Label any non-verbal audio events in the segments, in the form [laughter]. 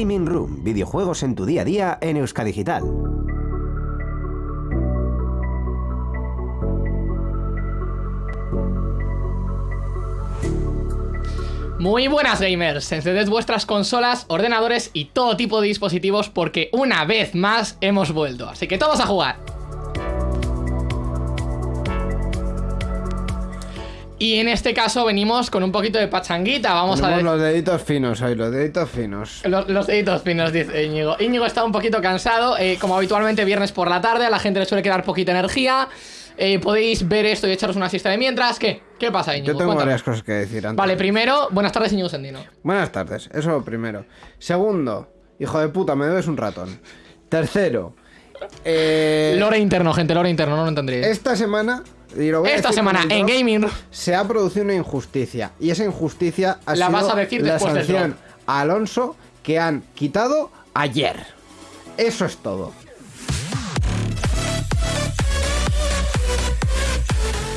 Gaming Room, videojuegos en tu día a día en Euskadigital. Muy buenas gamers, encended vuestras consolas, ordenadores y todo tipo de dispositivos porque una vez más hemos vuelto, así que todos a jugar. Y en este caso venimos con un poquito de pachanguita, vamos a ver... los deditos finos hoy, los deditos finos. Los, los deditos finos, dice Íñigo. Íñigo está un poquito cansado, eh, como habitualmente viernes por la tarde, a la gente le suele quedar poquita energía. Eh, podéis ver esto y echaros una siesta de mientras. ¿Qué? ¿Qué pasa, Íñigo? Yo tengo Cuéntame. varias cosas que decir antes. Vale, primero, buenas tardes, Íñigo Sendino. Buenas tardes, eso lo primero. Segundo, hijo de puta, me debes un ratón. Tercero, eh, Lore interno, gente, lore interno, no lo entendréis. esta semana. Y lo voy a Esta decir semana en drop, Gaming Se ha producido una injusticia. Y esa injusticia ha La sido vas a decir la sanción a Alonso que han quitado ayer. Eso es todo.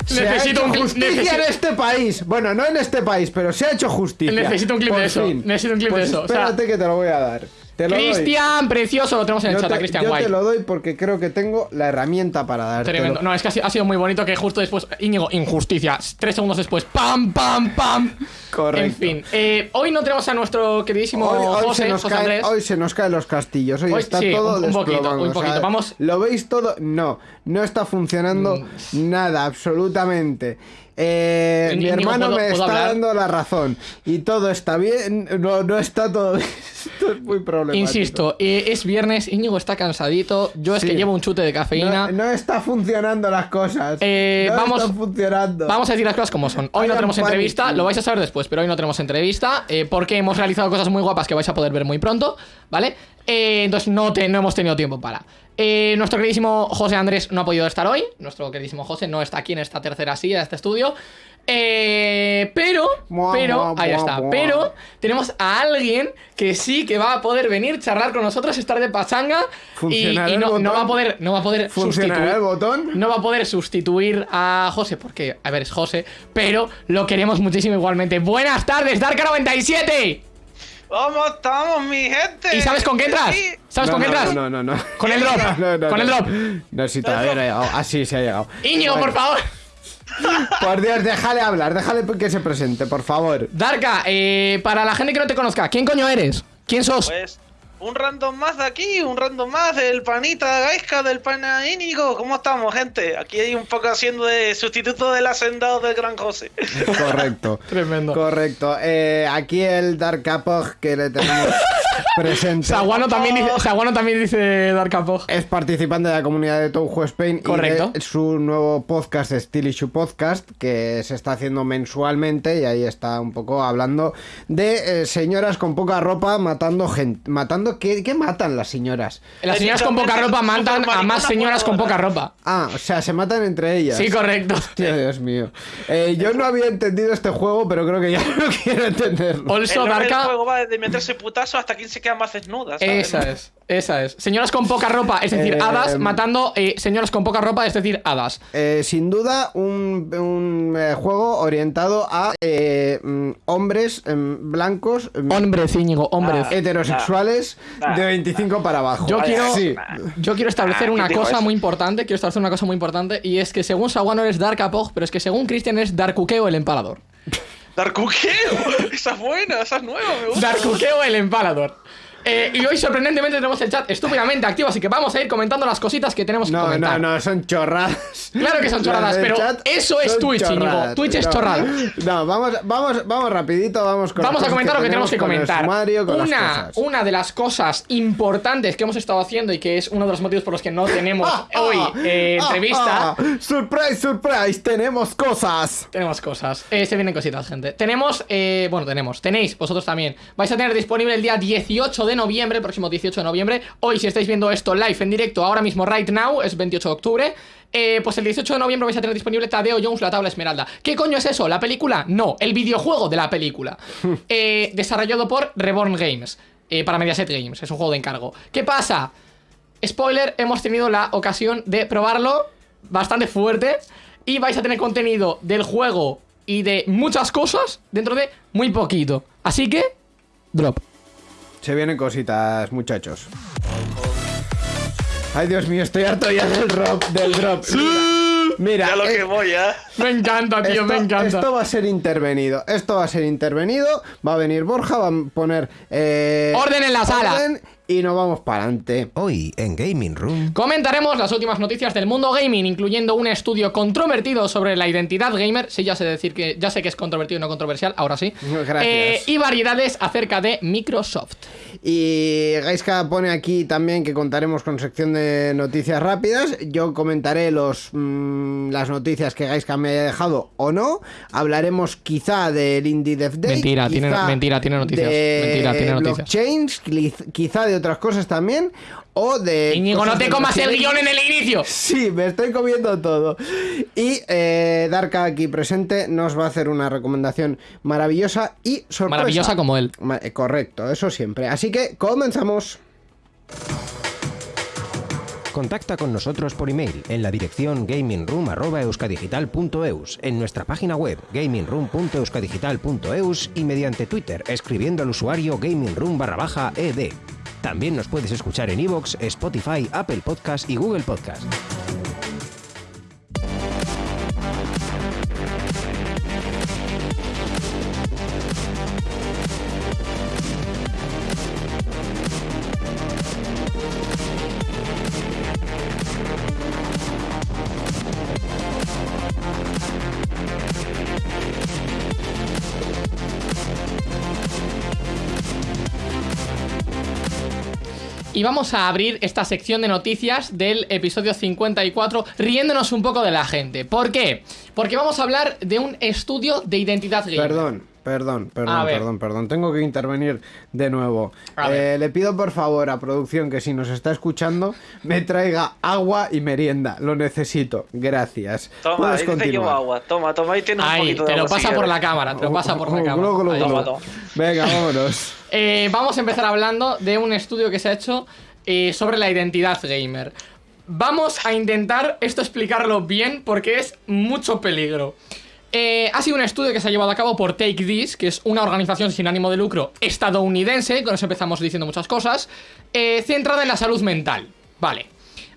Se ha Necesito hecho un clip- justicia necesito- en este país. Bueno, no en este país, pero se ha hecho justicia. Necesito un clip Por de eso, fin. necesito un clip de Pues eso, o sea- Espérate que te lo voy a dar. Cristian, precioso, lo tenemos en el chat, a Cristian yo White. te lo doy porque creo que tengo la herramienta para darte. Tremendo. No, es que ha sido, muy bonito que justo después, Íñigo, injusticia. Tres segundos después, ¡pam, pam, pam! Correcto. En fin, eh, hoy no tenemos a nuestro queridísimo Hoy, hoy José, se nos José caen, Andrés. hoy se nos caen los castillos. Hoy, Hoy está sí, todo un- un poquito, un o sea, poquito. Vamos- ¿Lo veis todo? No, no está funcionando Mm. nada, absolutamente. Eh, mi hermano ¿puedo- me está hablar? dando la razón. Y todo está bien. No, no está todo bien. [laughs] Esto es muy problemático. Insisto, eh, es viernes, Íñigo está cansadito. Yo es Sí. que llevo un chute de cafeína. No, no está funcionando las cosas. Eh, no vamos- están funcionando. Vamos a decir las cosas como son. Hoy no tenemos entrevista, lo vais a saber después, pero hoy no tenemos entrevista eh, porque hemos realizado cosas muy guapas que vais a poder ver muy pronto, ¿vale? Entonces no, te- no hemos tenido tiempo para. Eh, nuestro queridísimo José Andrés no ha podido estar hoy. Nuestro queridísimo José no está aquí en esta tercera silla de este estudio. Eh, pero, Mua, pero, mua, ahí mua, está. Pero tenemos a alguien que sí que va a poder venir, charlar con nosotros, estar de pachanga y, ¿Funcionará y el no, va a poder, no va a poder ¿Funcionará sustituir- el botón? no va a poder sustituir a José, porque, a ver, es José, pero lo queremos muchísimo igualmente. Buenas tardes, Darka97. ¿Cómo estamos, mi gente? ¿Y sabes con qué entras? Sí. ¿Sabes No, con qué no, entras? No, no, no. Con el [laughs] drop, No, no, con el drop. No, si todavía no ha llegado. Así se ha llegado. Bueno, por favor. Por Dios, déjale hablar, déjale que se presente, por favor. Darka, eh, para la gente que no te conozca, ¿quién coño eres? ¿Quién sos? Pues un random más de aquí, un random más del panita Gaisca, del pana Íñigo. ¿Cómo estamos, gente? Aquí hay un poco haciendo de sustituto del hacendado del gran José. [laughs] Correcto. Tremendo. Correcto. Eh, aquí el Dark Apog que le tenemos [laughs] presente. Saguano también dice, Saguano también dice Darka Pog. Es participante de la comunidad de Touhou Spain Correcto. y de su nuevo podcast, Still Issue Podcast, que se está haciendo mensualmente y ahí está un poco hablando de eh, señoras con poca ropa matando gente. Matando, ¿qué, qué matan las señoras? Las señoras con poca ropa matan a más señoras con poca ropa. Ah, o sea, se matan entre ellas. Sí, correcto. Hostia, Dios mío. Eh, yo no había entendido este juego, pero creo que ya [laughs] no quiero entenderlo. Also, el juego va de meterse putazo hasta quien se queda más desnuda. ¿sabes? Esa es, esa es. Señoras con poca ropa, es decir, Eh, hadas, matando eh, señoras con poca ropa, es decir, hadas. Eh, sin duda, un, un, eh, juego orientado a eh, mm, hombres em, blancos em, Hombres, Íñigo, hombres. Ah. heterosexuales Nah. de 25 para abajo. Yo quiero, Sí. yo quiero establecer Ah, una ¿quién dijo cosa eso? muy importante, quiero establecer una cosa muy importante, y es que según Saguano eres Dark Apog, pero es que según Christian es Darkukeo el empalador. [laughs] Darkukeo. [laughs] esa es buena, esa es nueva, me gusta. Darkukeo el empalador. Eh, y hoy sorprendentemente tenemos el chat estúpidamente activo, así que vamos a ir comentando las cositas que tenemos que No, comentar. no, no, son chorradas. Claro que son [laughs] chorradas, pero eso es Twitch, Íñigo. Twitch es No, chorrada. No, vamos, vamos, vamos rapidito, vamos con Vamos a comentar lo que tenemos que comentar. sumario, una, una de las cosas importantes que hemos estado haciendo y que es uno de los motivos por los que no tenemos [laughs] Ah, hoy ah, eh, ah, entrevista. surprise, surprise, tenemos cosas. Tenemos cosas. Eh, se vienen cositas, gente. Tenemos, bueno, tenemos, tenéis, vosotros también. Vais a tener disponible el día 18 de noviembre, el próximo 18 de noviembre. Hoy, si estáis viendo esto live en directo, ahora mismo, right now, es 28 de octubre. eh, pues el 18 de noviembre vais a tener disponible Tadeo Jones, la tabla esmeralda. ¿Qué coño es eso? ¿La película? No, el videojuego de la película. [laughs] Eh, desarrollado por Reborn Games. eh, para Mediaset Games, es un juego de encargo. ¿Qué pasa? Spoiler, hemos tenido la ocasión de probarlo bastante fuerte y vais a tener contenido del juego y de muchas cosas dentro de muy poquito. Así que, drop. Se vienen cositas, muchachos. Ay, Dios mío, estoy harto ya del drop. Del drop. Mira, Ya lo eh, que voy, ¿eh? Me encanta, tío, esto, me encanta. esto va a ser intervenido. Esto va a ser intervenido. Va a venir Borja, va a poner. eh, Orden en la sala. Y nos vamos para adelante. Hoy en Gaming Room. Comentaremos las últimas noticias del mundo gaming, incluyendo un estudio controvertido sobre la identidad gamer. Sí, ya sé decir que ya sé que es controvertido y no controversial, ahora sí. [laughs] Gracias. Eh, y variedades acerca de Microsoft. Y Gaiska pone aquí también que contaremos con sección de noticias rápidas. Yo comentaré los, mm, las noticias que Gaiska me haya dejado o no. Hablaremos quizá del Indie Dev Day. Mentira, tiene- mentira, tiene noticias. de Mentira, tiene noticias. blockchains, quiz- quizá de otras cosas también. O de. Íñigo, no te comas el guion en el inicio. [laughs] Sí, me estoy comiendo todo. Y eh, Darka aquí presente nos va a hacer una recomendación maravillosa y sorpresa. Maravillosa como él. Ma- eh, Correcto, eso siempre. Así que comenzamos. Contacta con nosotros por email en la dirección gamingroom.euskadigital.eus, en nuestra página web gamingroom.euskadigital.eus y mediante Twitter escribiendo al usuario gamingroom barra baja ed. También nos puedes escuchar en iVoox, Spotify, Apple Podcast y Google Podcast. Y vamos a abrir esta sección de noticias del episodio 54 riéndonos un poco de la gente. ¿Por qué? Porque vamos a hablar de un estudio de identidad gamer. Perdón, perdón, perdón, perdón, perdón. Tengo que intervenir de nuevo. Eh, le pido por favor a producción que si nos está escuchando me traiga agua y merienda. Lo necesito. Gracias. Toma, Puedes ahí te llevo agua. Toma, toma, ahí tienes un Ahí, poquito de te lo agua, si pasa por la cámara, te lo pasa por la Oh, cámara. glu, glu, glu. Toma, toma. Venga, vámonos. [laughs] Eh, vamos a empezar hablando de un estudio que se ha hecho eh, sobre la identidad gamer. Vamos a intentar esto explicarlo bien porque es mucho peligro. Eh, ha sido un estudio que se ha llevado a cabo por Take This, que es una organización sin ánimo de lucro estadounidense, con eso empezamos diciendo muchas cosas, eh, centrada en la salud mental. Vale,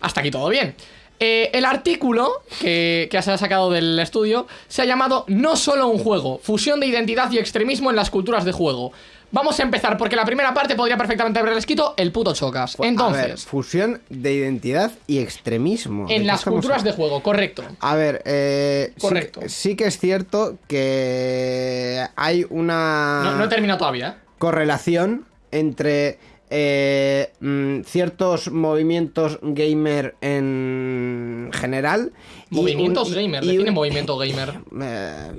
hasta aquí todo bien. Eh, el artículo que, que se ha sacado del estudio se ha llamado No solo un juego, fusión de identidad y extremismo en las culturas de juego. Vamos a empezar porque la primera parte podría perfectamente haber escrito el puto chocas. A ver, Entonces, fusión de identidad y extremismo. ¿De en las culturas de juego, correcto. A ver, eh, Correcto. Sí, que es cierto que hay una No, no he terminado todavía, ¿eh? correlación entre eh, mm, ciertos movimientos gamer en general. y Movimientos un- gamer, y define un- movimiento gamer. [laughs] eh,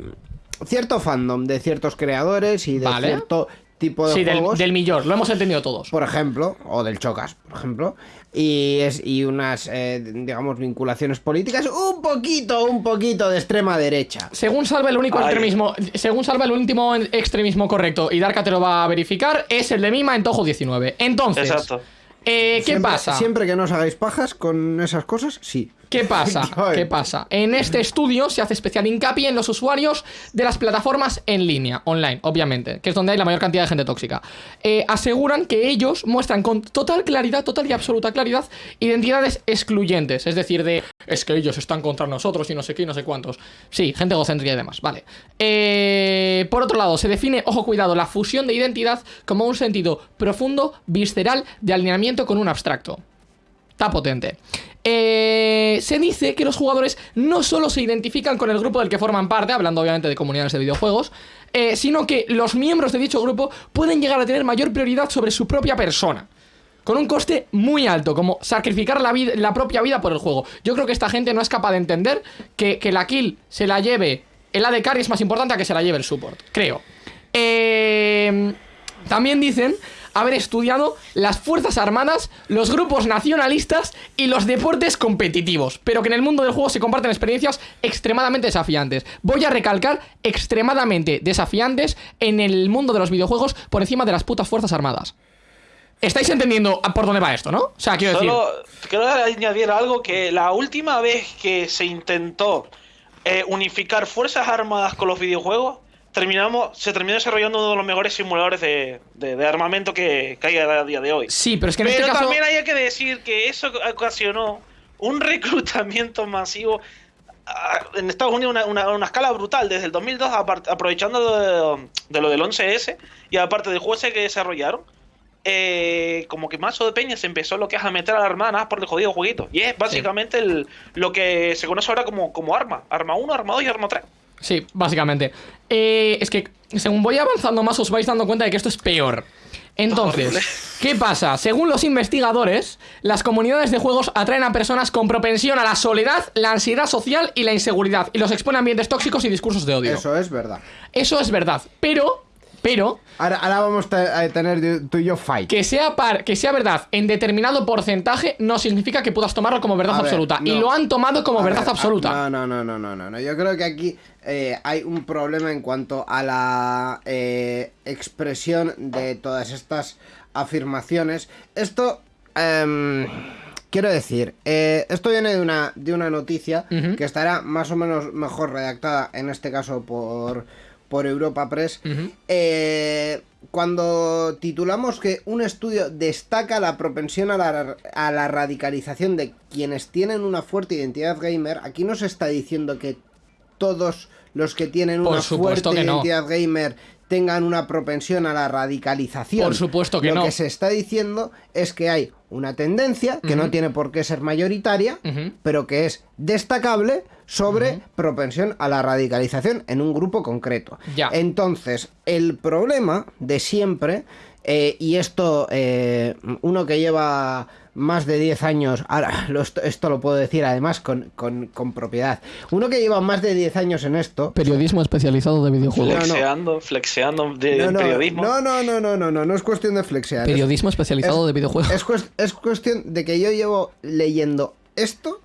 cierto fandom de ciertos creadores y de Vale. cierto tipo de Sí, del, del millor, lo hemos entendido todos. por ejemplo, o del Chocas, por ejemplo, y es y unas eh, digamos vinculaciones políticas un poquito, un poquito de extrema derecha. Según salva el único Ay. extremismo, según salva el último extremismo correcto, y Darka te lo va a verificar, es el de Mima en Tojo 19. Entonces, Exacto. eh, ¿qué Siempre- pasa? Siempre que no os hagáis pajas con esas cosas, sí. ¿Qué pasa? [laughs] ¿Qué pasa? En este estudio se hace especial hincapié en los usuarios de las plataformas en línea, online, obviamente, que es donde hay la mayor cantidad de gente tóxica. Eh, aseguran que ellos muestran con total claridad, total y absoluta claridad, identidades excluyentes, es decir, de es que ellos están contra nosotros y no sé qué y no sé cuántos. Sí, gente egocéntrica y demás, vale. Eh, por otro lado, se define, ojo cuidado, la fusión de identidad como un sentido profundo, visceral, de alineamiento con un abstracto. Está potente. Eh, se dice que los jugadores no solo se identifican con el grupo del que forman parte, hablando obviamente de comunidades de videojuegos, eh, sino que los miembros de dicho grupo pueden llegar a tener mayor prioridad sobre su propia persona. Con un coste muy alto, como sacrificar la, la propia vida por el juego. Yo creo que esta gente no es capaz de entender que, que la kill se la lleve el AD carry es más importante a que se la lleve el support. Creo. Eh, también dicen haber estudiado las Fuerzas Armadas, los grupos nacionalistas y los deportes competitivos, pero que en el mundo del juego se comparten experiencias extremadamente desafiantes. Voy a recalcar extremadamente desafiantes en el mundo de los videojuegos por encima de las putas Fuerzas Armadas. ¿Estáis entendiendo por dónde va esto, no? O sea, quiero decir... Solo quiero añadir algo que la última vez que se intentó eh, unificar Fuerzas Armadas con los videojuegos terminamos, se terminó desarrollando uno de los mejores simuladores de, de- de armamento que, que hay a día de hoy. Sí, pero es que en Pero este caso. también hay que decir que eso ocasionó un [laughs] reclutamiento masivo ah, en Estados Unidos una, una- una escala brutal desde el 2002 apart- aprovechando de, de lo del 11S y aparte del juego ese que desarrollaron eh, como que mazo de peña se empezó lo que es a meter a la hermana por el jodido jueguito y es básicamente el, lo que se conoce ahora como, como arma arma 1, arma 2 y arma 3 Sí, básicamente. Eh, es que según voy avanzando más os vais dando cuenta de que esto es peor. Entonces. ¿qué pasa? Según los investigadores, las comunidades de juegos atraen a personas con propensión a la soledad, la ansiedad social y la inseguridad y los exponen a ambientes tóxicos y discursos de odio. Eso, Eso es verdad. es verdad, pero, pero, Ahora, ahora vamos a a tener tú y yo fight. que sea, par- que sea verdad en determinado porcentaje no significa que puedas tomarlo como verdad A ver, absoluta. Y lo han tomado como A verdad ver, absoluta. ah, No, no, no, no, no, no. Yo creo que aquí eh, hay un problema en cuanto a la eh, expresión de todas estas afirmaciones. Esto, em, quiero decir, eh, esto viene de una, de una noticia que estará más o menos mejor redactada, en este caso por, por Europa Press. Eh, cuando titulamos que un estudio destaca la propensión a la, a la radicalización de quienes tienen una fuerte identidad gamer, aquí no se está diciendo que todos los que tienen Por una fuerte que no. identidad gamer tengan una propensión a la radicalización. Por supuesto que Lo no. que se está diciendo es que hay una tendencia que no tiene por qué ser mayoritaria, pero que es destacable sobre propensión a la radicalización en un grupo concreto. Ya. Entonces, el problema de siempre, eh, y esto, eh, uno que lleva más de 10 años, ahora [laughs] lo- esto, esto lo puedo decir además con, con- con propiedad, uno que lleva más de 10 años en esto... Periodismo especializado de videojuegos. no. flexeando flexeando de No, no, periodismo no, no, no, no, no, no, no es cuestión de flexear. es- Periodismo especializado es- de videojuegos. Es, es cuestión de que yo llevo leyendo esto,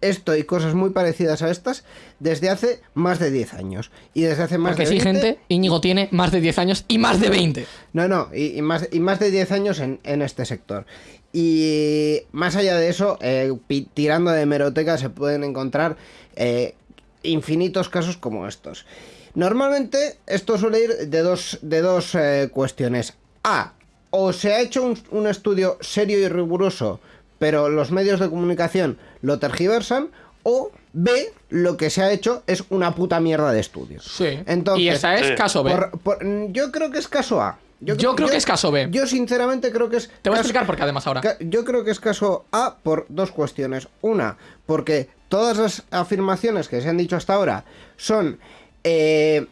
esto y cosas muy parecidas a estas desde hace más de 10 años. Y desde hace más Porque de sí, 20, gente, Íñigo tiene más de 10 años y más de 20. No, no, y, y más, y más de 10 años en, en este sector. Y más allá de eso, eh, tirando de hemeroteca se pueden encontrar eh, infinitos casos como estos. Normalmente esto suele ir de dos, de dos eh, cuestiones. A, o se ha hecho un, un estudio serio y riguroso, pero los medios de comunicación lo tergiversan, o B, lo que se ha hecho es una puta mierda de estudios. Sí. Entonces, y esa es caso B. por- por- yo creo que es caso A. Yo creo que es caso B. Yo sinceramente creo que es... Te voy a caso- explicar por qué además ahora. Yo creo que es caso A por dos cuestiones. Una, porque todas las afirmaciones que se han dicho hasta ahora son, eh,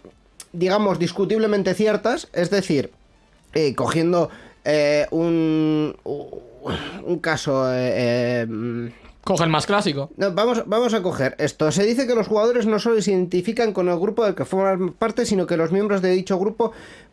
digamos, discutiblemente ciertas. Es decir, eh, cogiendo eh, un, un caso... Coge el más clásico. no, vamos, vamos a coger esto. Se dice que los jugadores no solo se identifican con el grupo del que forman parte, sino que los miembros de dicho grupo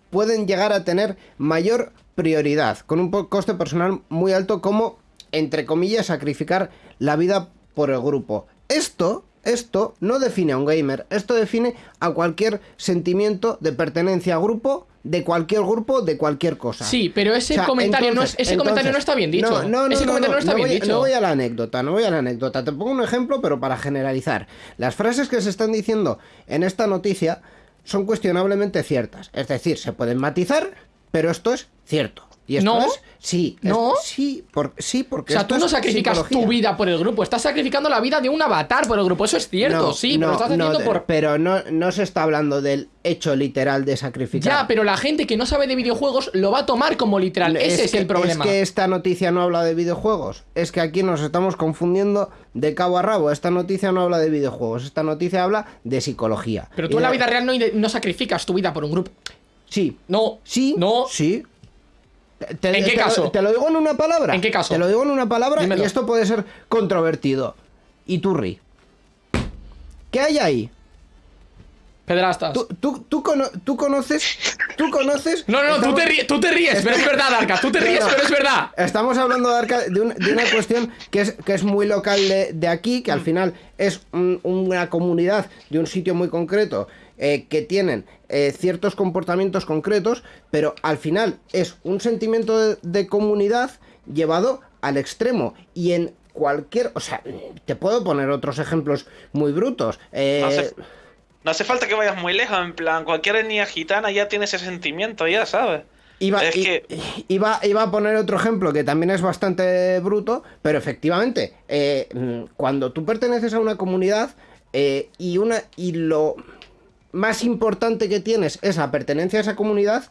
pueden llegar a tener mayor prioridad, con un coste personal muy alto, como, entre comillas, sacrificar la vida por el grupo. Esto, esto no define a un gamer, esto define a cualquier sentimiento de pertenencia a grupo, de cualquier grupo, de cualquier cosa. Sí, pero ese O sea, comentario no entonces- es, ese comentario no entonces- está bien dicho. No, no, no, ese no, comentario no, no, está bien voy, dicho. No voy a la anécdota, no voy a la anécdota. Te pongo un ejemplo, pero para generalizar. Las frases que se están diciendo en esta noticia son cuestionablemente ciertas. Es decir, se pueden matizar, pero esto es cierto. Y esto No. es, sí, es- No. sí, por- sí, O porque sea, esto tú no sacrificas psicología. tu vida por el grupo, estás sacrificando la vida de un avatar por el grupo. Eso es cierto, No, sí, pero lo estás haciendo por. Pero no, no se está hablando del hecho literal de sacrificar. Ya, pero la gente que no sabe de videojuegos lo va a tomar como literal. Ese es que- el problema. Es que esta noticia no habla de videojuegos. Es que aquí nos estamos confundiendo de cabo a rabo. Esta noticia no habla de videojuegos. Esta noticia habla de psicología. Pero Y tú en la vida real no, no sacrificas tu vida por un grupo. Sí. No. Sí. No. Sí. Te- ¿En qué te lo- caso? Te lo digo en una palabra. ¿En qué caso? Te lo digo en una palabra Dímelo. y esto puede ser controvertido. Iturri. ¿Qué hay ahí? Pedrastas. ¿Tú, tú, tú, cono- tú conoces? ¿Tú conoces? No, no, no, tú te, ríes, tú te ríes, pero es verdad, Arca. Tú te ríes, pero es verdad. Estamos hablando de, Arca- de, un- de una cuestión que es, que es muy local de, de aquí, que al final es un- una comunidad de un sitio muy concreto, eh, que tienen eh, ciertos comportamientos concretos, pero al final es un sentimiento de, de comunidad llevado al extremo. Y en cualquier... O sea, te puedo poner otros ejemplos muy brutos. Eh, No hace falta que vayas muy lejos, en plan, cualquier etnia gitana ya tiene ese sentimiento, ya, ¿sabes? Iba, Es i- que- iba, iba a poner otro ejemplo que también es bastante bruto, pero efectivamente, eh, mm, cuando tú perteneces a una comunidad eh, y, una, y lo más importante que tienes es la pertenencia a esa comunidad,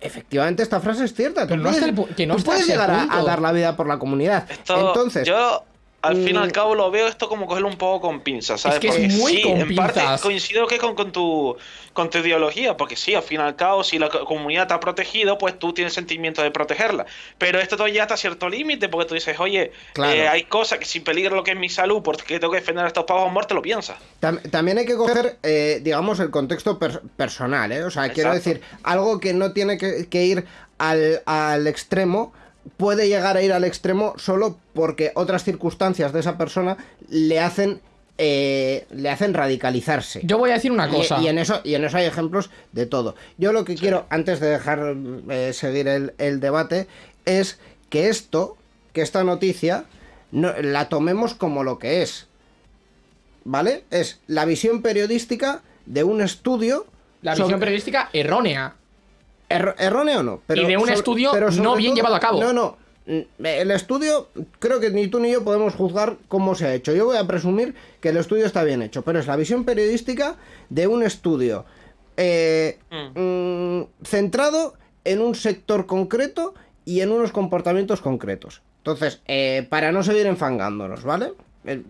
efectivamente esta frase es cierta. Tú Pero no puedes, el que no tú puedes llegar a, dar la vida por la comunidad. Esto, Entonces, yo al fin y al cabo lo veo esto como cogerlo un poco con pinzas, ¿sabes? que es Porque muy sí, con en parte coincido que con, con tu con tu ideología, porque sí, al fin y al cabo, si la co- comunidad te ha protegido, pues tú tienes sentimiento de protegerla. Pero esto todo ya hasta cierto límite, porque tú dices, oye, Claro. eh, hay cosas que si peligra lo que es mi salud, porque tengo que defender a estos pavos a muerte, lo piensas. Tam- También hay que coger, eh, digamos, el contexto per- personal, ¿eh? O sea, quiero decir, algo que no tiene que, que ir al, al extremo, puede llegar a ir al extremo solo porque otras circunstancias de esa persona le hacen, eh, le hacen radicalizarse. Yo voy a decir una cosa. Y, en eso, y en eso hay ejemplos de todo. Yo lo que quiero, antes de dejar eh, seguir el, el debate, es que esto, que esta noticia, no, la tomemos como lo que es. ¿Vale? Es la visión periodística de un estudio. La sobre- visión periodística errónea. Erro- erróneo o no. Pero Y de un estudio no bien llevado a cabo. No, no. Mm, El estudio, creo que ni tú ni yo podemos juzgar cómo se ha hecho. Yo voy a presumir que el estudio está bien hecho, pero es la visión periodística de un estudio eh, mm, centrado en un sector concreto y en unos comportamientos concretos. Entonces, eh, para no seguir enfangándonos, ¿vale?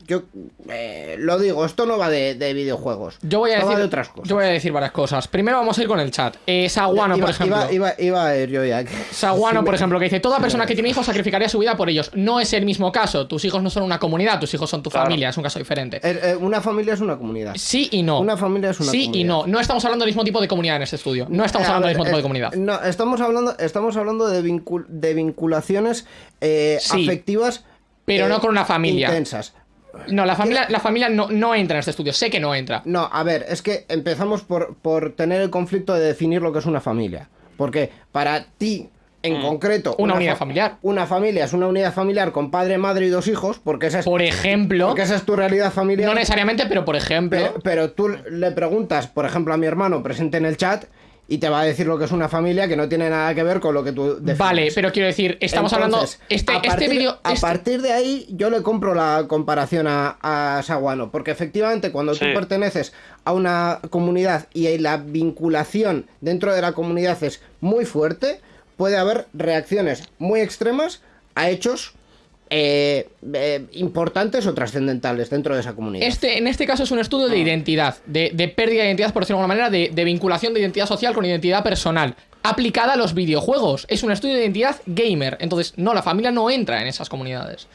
Yo eh, lo digo, esto no va de, de videojuegos. Yo voy a esto va decir de otras cosas. Yo voy a decir varias cosas. Primero vamos a ir con el chat. Eh, Saguano, iba, por ejemplo. Iba, iba- iba a ir yo ya. Saguano, [laughs] Sí, por me- ejemplo, que dice, toda persona que tiene hijos sacrificaría su vida por ellos. No es el mismo caso. Tus hijos no son una comunidad, tus hijos son tu Claro. familia, es un caso diferente. Eh, eh, una familia es una comunidad. Sí y no. Una familia es una Sí y comunidad. no. No estamos hablando del mismo tipo de comunidad en este estudio. No estamos Eh, hablando del mismo tipo de eh, comunidad. No, estamos hablando, estamos hablando de, vincul- de vinculaciones eh, Sí, afectivas. pero eh, no con una familia. Intensas. No, la familia, la familia no, no entra en este estudio. Sé que no entra. No, a ver, es que empezamos por, por tener el conflicto de definir lo que es una familia. Porque para ti, en concreto. Mm. Una unidad fa- familiar. Una familia es una unidad familiar con padre, madre y dos hijos, porque esa es, Por ejemplo, porque esa es tu realidad familiar. no necesariamente, pero por ejemplo, Pero, pero tú le preguntas, por ejemplo, a mi hermano presente en el chat y te va a decir lo que es una familia que no tiene nada que ver con lo que tú defines. vale, pero quiero decir, estamos hablando. Este, a este partir- vídeo. A este- partir de ahí, yo le compro la comparación a, a Saguano. Porque efectivamente, cuando tú perteneces a una comunidad y la vinculación dentro de la comunidad es muy fuerte, puede haber reacciones muy extremas a hechos eh, eh, importantes o trascendentales dentro de esa comunidad. Este, en este caso es un estudio Ah. de identidad, de, de pérdida de identidad, por decirlo de alguna manera, de, de vinculación de identidad social con identidad personal, aplicada a los videojuegos. Es un estudio de identidad gamer. Entonces, no, la familia no entra en esas comunidades.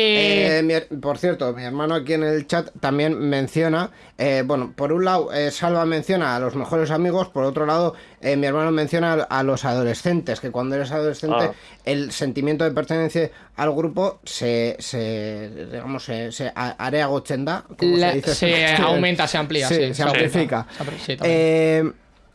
Eh, Eh, mi por cierto, mi hermano aquí en el chat también menciona, eh, bueno, por un lado, Salva menciona a los mejores amigos, por otro lado, mi hermano menciona a, a los adolescentes, que cuando eres adolescente, Ah. el sentimiento de pertenencia al grupo se, se digamos, se, se area gochenda, como La- se dice. [laughs] se aumenta, se amplía, Sí, sí, se aumenta. amplifica.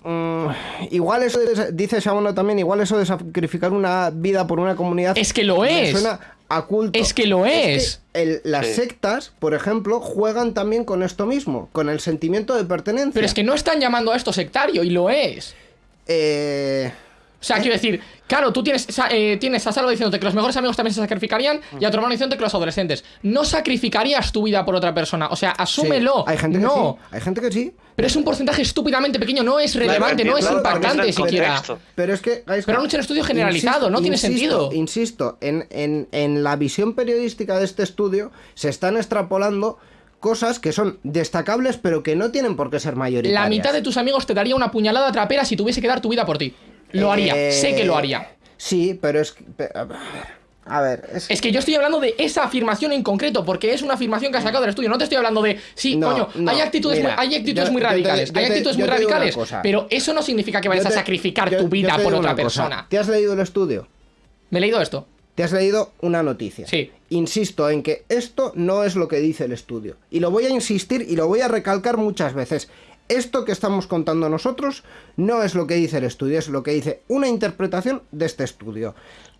Mm, igual eso de- dice Shabono también, igual eso de sacrificar una vida por una comunidad. Es que lo es. Suena a culto. Es que lo es. que el- las Sí. sectas, por ejemplo, juegan también con esto mismo, con el sentimiento de pertenencia. Pero es que no están llamando a esto sectario, y lo es. Eh, O sea, quiero decir, claro, tú tienes, eh, tienes a Salva diciéndote que los mejores amigos también se sacrificarían y a tu hermano diciéndote que los adolescentes. No sacrificarías tu vida por otra persona. O sea, asúmelo. sí, Hay gente que no. sí. Hay gente que sí. Pero es un porcentaje estúpidamente pequeño, no es relevante, no es claro, impactante es siquiera. Pero es que. Gaisca, Pero han hecho un estudio generalizado, no tiene sentido. Insisto, en, en- en la visión periodística de este estudio se están extrapolando cosas que son destacables, pero que no tienen por qué ser mayoritarias. La mitad de tus amigos te daría una puñalada trapera si tuviese que dar tu vida por ti. Lo haría, Eh, sé que lo haría. Sí, pero es que. A ver, es, Es que yo estoy hablando de esa afirmación en concreto, porque es una afirmación que has sacado del estudio. No te estoy hablando de, sí, No, coño, no, hay actitudes, mira, muy, hay actitudes yo- muy yo te- radicales. hay actitudes muy radicales. Pero eso no significa que vayas a sacrificar tu vida por otra cosa. persona. ¿Te has leído el estudio? ¿Me he leído esto? Te has leído una noticia. Sí. Insisto en que esto no es lo que dice el estudio. Y lo voy a insistir y lo voy a recalcar muchas veces. Esto que estamos contando nosotros no es lo que dice el estudio, es lo que dice una interpretación de este estudio.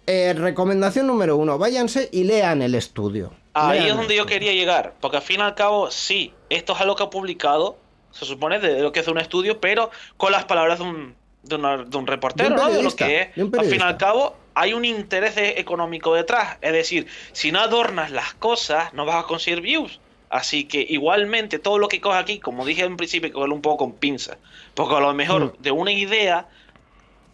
Eh, recomendación número uno, váyanse y lean el estudio. Ahí Lean es donde yo quería llegar, porque al fin y al cabo, sí, esto es algo que ha publicado se supone, de lo que es un estudio, pero con las palabras de un, de una- de un reportero, De un ¿no? De lo que es. Al fin y al cabo, hay un interés económico detrás. Es decir, si no adornas las cosas, no vas a conseguir views. Así que igualmente todo lo que coge aquí, como dije en principio, cogerlo un poco con pinzas. Porque a lo mejor Mm. de una idea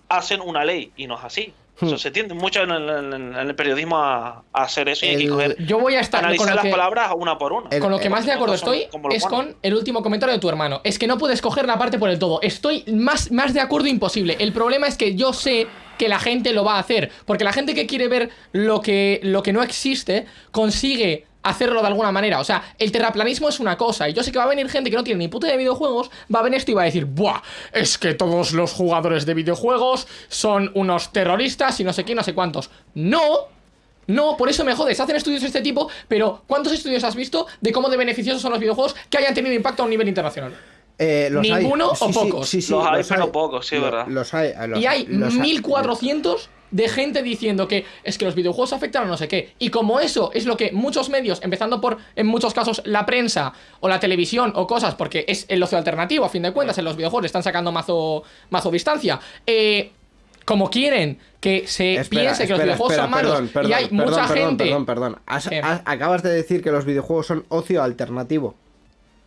hacen una ley y no es así. Eso Mm. se tiende mucho en el, en periodismo a, a hacer eso y hay que coger, Yo voy a estar con analizar lo las que, palabras una por una. El- con lo que más de acuerdo estoy es con el último comentario de tu hermano. Es que no puedes coger la parte por el todo. Estoy más, más de acuerdo imposible. El problema es que yo sé que la gente lo va a hacer. Porque la gente que quiere ver lo que, lo que no existe consigue hacerlo de alguna manera. O sea, el terraplanismo es una cosa. Y yo sé que va a venir gente que no tiene ni puta de videojuegos, va a venir esto y va a decir, ¡buah! Es que todos los jugadores de videojuegos son unos terroristas y no sé qué, no sé cuántos. No, no, por eso me jodes, hacen estudios de este tipo, pero ¿cuántos estudios has visto de cómo de beneficiosos son los videojuegos que hayan tenido impacto a un nivel internacional? Eh, los hay. ¿Ninguno o sí, pocos? Sí, sí, Los hay, pero pocos, sí, Lo- verdad. Los hay. eh, los- y hay los hay. 1400 de gente diciendo que es que los videojuegos afectan a no sé qué. Y como eso es lo que muchos medios, empezando por, en muchos casos, la prensa o la televisión o cosas, porque es el ocio alternativo, a fin de cuentas, en los videojuegos le están sacando mazo, mazo distancia. Eh, como quieren que se Espera, piense que los videojuegos espera, son malos perdón, perdón, y hay perdón, mucha gente... Perdón, perdón. Has- ¿Qué? has- acabas de decir que los videojuegos son ocio alternativo.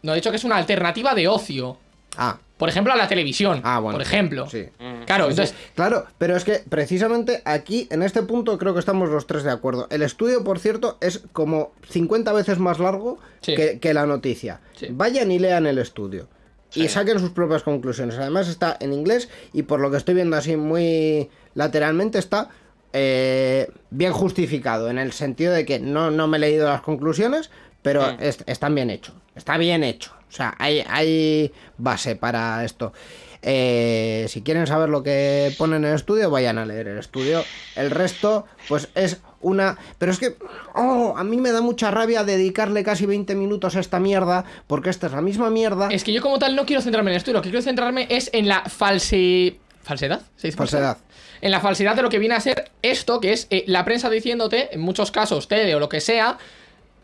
No, he dicho que es una alternativa de ocio. Ah, Por ejemplo, a la televisión. Ah, bueno, Por ejemplo. sí. Mm. Claro, Sí, entonces. Claro, pero es que precisamente aquí, en este punto, creo que estamos los tres de acuerdo. El estudio, por cierto, es como 50 veces más largo Sí. que, que la noticia. Sí. Vayan y lean el estudio. Y Sí. saquen sus propias conclusiones. Además está en inglés y por lo que estoy viendo así muy lateralmente está eh, bien justificado. En el sentido de que no, no me he leído las conclusiones, pero Mm. es- están bien hechos. Está bien hecho. O sea, hay, hay base para esto. Eh, si quieren saber lo que pone en el estudio, vayan a leer el estudio. El resto, pues es una... Pero es que... Oh, a mí me da mucha rabia dedicarle casi 20 minutos a esta mierda, porque esta es la misma mierda. Es que yo, como tal, no quiero centrarme en esto. Lo que quiero centrarme es en la false... ¿Falsedad? ¿Se dice Falsedad. En la falsedad de lo que viene a ser esto, que es eh, la prensa diciéndote, en muchos casos, tele o lo que sea.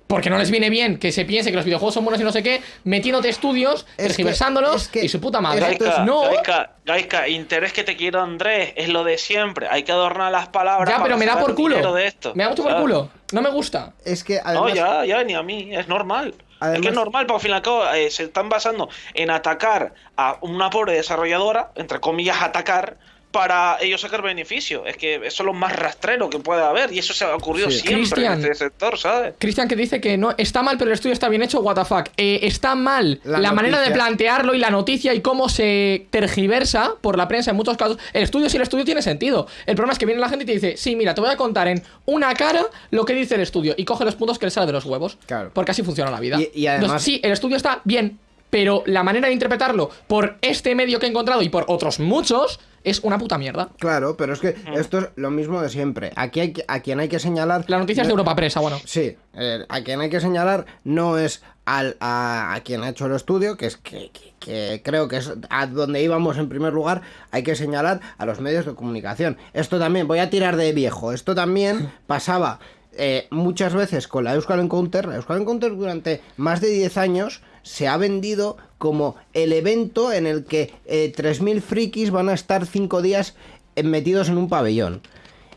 Porque no les viene bien que se piense que los videojuegos son buenos y no sé qué, metiéndote estudios, Es que- tergiversándolos es que- y su puta madre. Es- Gaisca, no, Gaisca, Gaisca, interés que te quiero Andrés, es lo de siempre. Hay que adornar las palabras. ya, para pero me da por culo. dinero De esto, me da mucho por ¿sabes? culo. No me gusta. Es que No, además... ya, ya, ni a mí, es normal. es Además- que es normal, porque al fin y al cabo eh, se están basando en atacar a una pobre desarrolladora, entre comillas, atacar, para ellos sacar beneficio. Es que eso es lo más rastrero que puede haber, y eso se ha ocurrido Sí. siempre Cristian. en este sector, ¿sabes? Cristian que dice que no está mal, pero el estudio está bien hecho, what the fuck. Eh, está mal La la, manera de plantearlo y la noticia y cómo se tergiversa por la prensa en muchos casos. El estudio, sí, el estudio tiene sentido. El problema es que viene la gente y te dice, sí, mira, te voy a contar en una cara lo que dice el estudio y coge los puntos que le sale de los huevos. Claro. Porque así funciona la vida. Y- y además- Entonces, sí, el estudio está bien, pero la manera de interpretarlo por este medio que he encontrado y por otros muchos es una puta mierda. Claro, pero es que esto es lo mismo de siempre. Aquí hay que- a quien hay que señalar... La noticia es de Europa Presa, bueno. Sí, eh, a quien hay que señalar no es al, a, a quien ha hecho el estudio, que es que, que- que creo que es a donde íbamos en primer lugar, hay que señalar a los medios de comunicación. Esto también, voy a tirar de viejo, esto también [laughs] pasaba eh, muchas veces con la Euskal Encounter. La Euskal Encounter durante más de 10 años se ha vendido como el evento en el que eh, 3.000 frikis van a estar 5 días eh, metidos en un pabellón.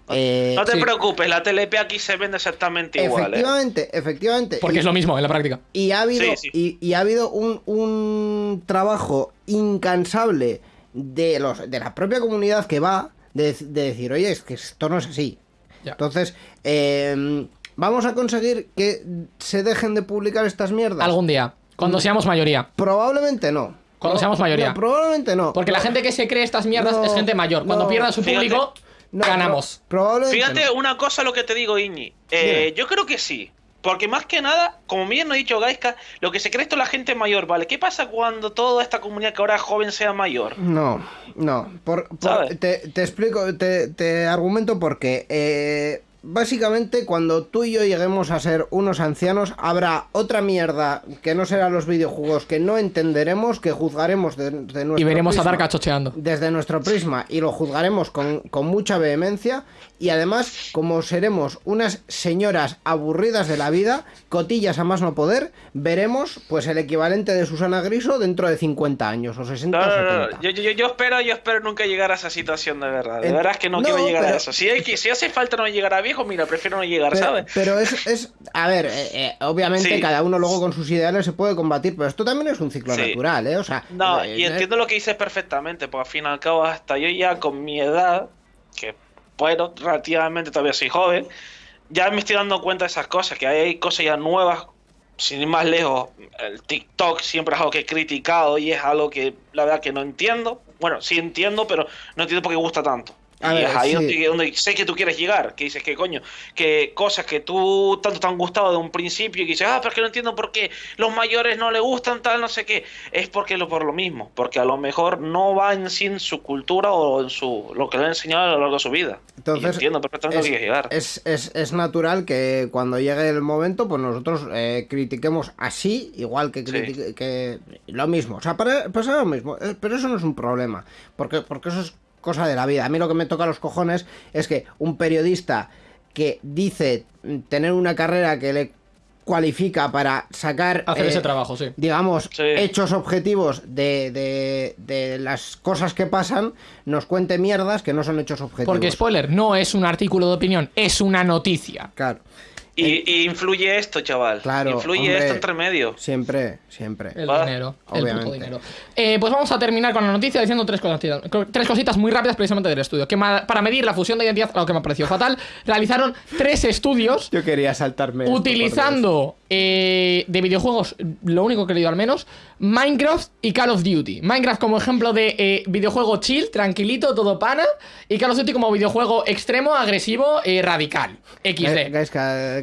Eh, No te sí. preocupes, la TLP aquí se vende exactamente igual, ¿eh? Efectivamente, efectivamente. Porque Y- es lo mismo en la práctica. y ha habido, Sí, sí. Y, y ha habido un, un trabajo incansable de, los, de la propia comunidad que va de, de decir, oye, es que esto no es así. Ya. Entonces, eh, vamos a conseguir que se dejen de publicar estas mierdas. Algún día, cuando Mm. seamos mayoría. Probablemente no. Cuando seamos mayoría. no, probablemente no. Porque la gente que se cree estas mierdas No, es gente mayor. Cuando no. pierda su Fíjate. público, no, ganamos. pro- probablemente Fíjate no. una cosa lo que te digo, Iñi. Eh, Dime. yo creo que sí. Porque más que nada, como bien lo ha dicho Gaiska, lo que se cree esto es la gente mayor, ¿vale? ¿Qué pasa cuando toda esta comunidad que ahora es joven sea mayor? No, no. Por, por- ¿Sabes? te, te explico, te, te argumento porque eh, básicamente cuando tú y yo lleguemos a ser unos ancianos, habrá otra mierda que no será los videojuegos que no entenderemos, que juzgaremos de, de nuestro Y veremos a prisma- Dark cachocheando. desde nuestro prisma y lo juzgaremos con, con mucha vehemencia y además como seremos unas señoras aburridas de la vida, cotillas a más no poder, veremos pues el equivalente de Susana Griso dentro de 50 años o 60 No, o no, 70. no, no. Yo, yo, yo espero, yo espero nunca llegar a esa situación de verdad. De verdad es que no, quiero llegar pero- a eso. Si, hay que, si hace falta no llegar a viejo, mira, prefiero no llegar, Pero, ¿sabes? pero es, es- a ver, eh, eh, obviamente Sí. cada uno luego con sus ideales se puede combatir, pero esto también es un ciclo Sí. natural, ¿eh? O sea, No, eh, y entiendo lo que dices perfectamente, porque al fin y al cabo, hasta yo ya con mi edad, bueno, relativamente todavía soy joven, ya me estoy dando cuenta de esas cosas, que hay cosas ya nuevas, sin ir más lejos, el TikTok siempre es algo que he criticado y es algo que la verdad que no entiendo. Bueno, sí entiendo, pero no entiendo por qué gusta tanto. A y ver, es ahí sí. donde, donde sé que tú quieres llegar, que dices que coño, que cosas que tú tanto te han gustado de un principio y que dices, ah, pero es que no entiendo por qué los mayores no le gustan tal, no sé qué, es porque lo por lo mismo, porque a lo mejor no va en sí en su cultura o en su lo que le han enseñado a lo largo de su vida. Entonces, y entiendo perfectamente que quieres llegar. es, es- es natural que cuando llegue el momento, pues nosotros eh, critiquemos así, igual que, Sí. que lo mismo. O sea, para, pasa lo mismo. eh, Pero eso no es un problema, porque, porque eso es cosa de la vida. A mí lo que me toca los cojones es que un periodista que dice tener una carrera que le cualifica para sacar Hacer eh, ese trabajo, sí. digamos, Sí. hechos objetivos de, de- de las cosas que pasan, nos cuente mierdas que no son hechos objetivos. Porque, spoiler, no es un artículo de opinión, es una noticia. Claro, Y, y influye esto, chaval. Claro, Influye hombre. esto entre medio. siempre, siempre. El Va, dinero, el obviamente. puto dinero. Eh, pues vamos a terminar con la noticia diciendo tres cositas, tres cositas muy rápidas precisamente del estudio. Que para medir la fusión de identidad, algo que me ha parecido fatal, realizaron tres estudios Yo quería saltarme. utilizando eh, de videojuegos, lo único que he leído al menos, Minecraft y Call of Duty. Minecraft como ejemplo de eh, videojuego chill, tranquilito, todo pana, y Call of Duty como videojuego extremo, agresivo, eh, radical. XD.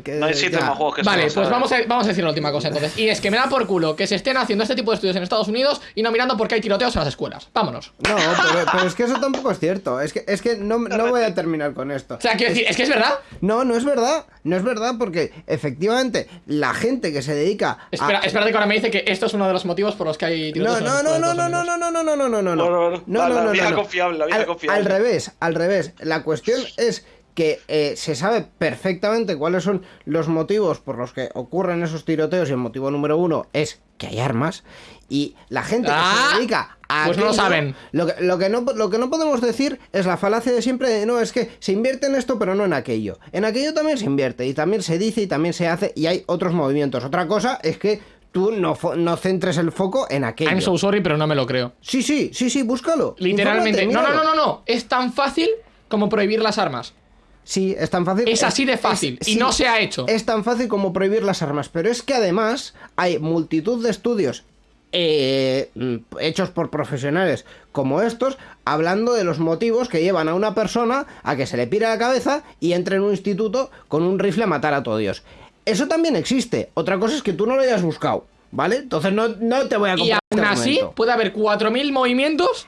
Que- No existen ya. más juegos que Vale, pues ¿sabes? vamos a, vamos a decir la última cosa entonces. Y es que me da por culo que se estén haciendo este tipo de estudios en Estados Unidos y no mirando por qué hay tiroteos en las escuelas. Vámonos. No, pero, pero es que eso tampoco es cierto. Es que, es que no, no voy a terminar con esto. O sea, quiero decir, es que es verdad. No, no es verdad. No es verdad porque efectivamente la gente que se dedica a... Espera, espérate que ahora me dice que esto es uno de los motivos por los que hay No, tiroteos en no, las no, escuelas no, de no, Estados no, Unidos. no, no, no, no, no, no, no. Bueno, bueno, No, la- no, la no, vieja no, no. confiable, la vieja al, confiable. al revés, al revés. La cuestión es que eh, se sabe perfectamente cuáles son los motivos por los que ocurren esos tiroteos y el motivo número uno es que hay armas y la gente que Ah, se dedica a pues no lo saben. Lo que, lo, que no, lo que no podemos decir es la falacia de siempre de no, es que se invierte en esto pero no en aquello. En aquello también se invierte y también se dice y también se hace y hay otros movimientos. Otra cosa es que tú no, no centres el foco en aquello. I'm so sorry, pero no me lo creo. Sí, sí, sí, sí, búscalo. Literalmente. Infórmate, No, no, no, no, no. Es tan fácil como prohibir las armas. Sí, es tan fácil. Es así de fácil. es- y sí, no se ha hecho. Es tan fácil como prohibir las armas. Pero es que además hay multitud de estudios eh, hechos por profesionales como estos, hablando de los motivos que llevan a una persona a que se le pire la cabeza y entre en un instituto con un rifle a matar a todo Dios. Eso también existe. Otra cosa es que tú no lo hayas buscado. ¿Vale? Entonces no, no te voy a Y comprar aún este así, puede haber 4.000 movimientos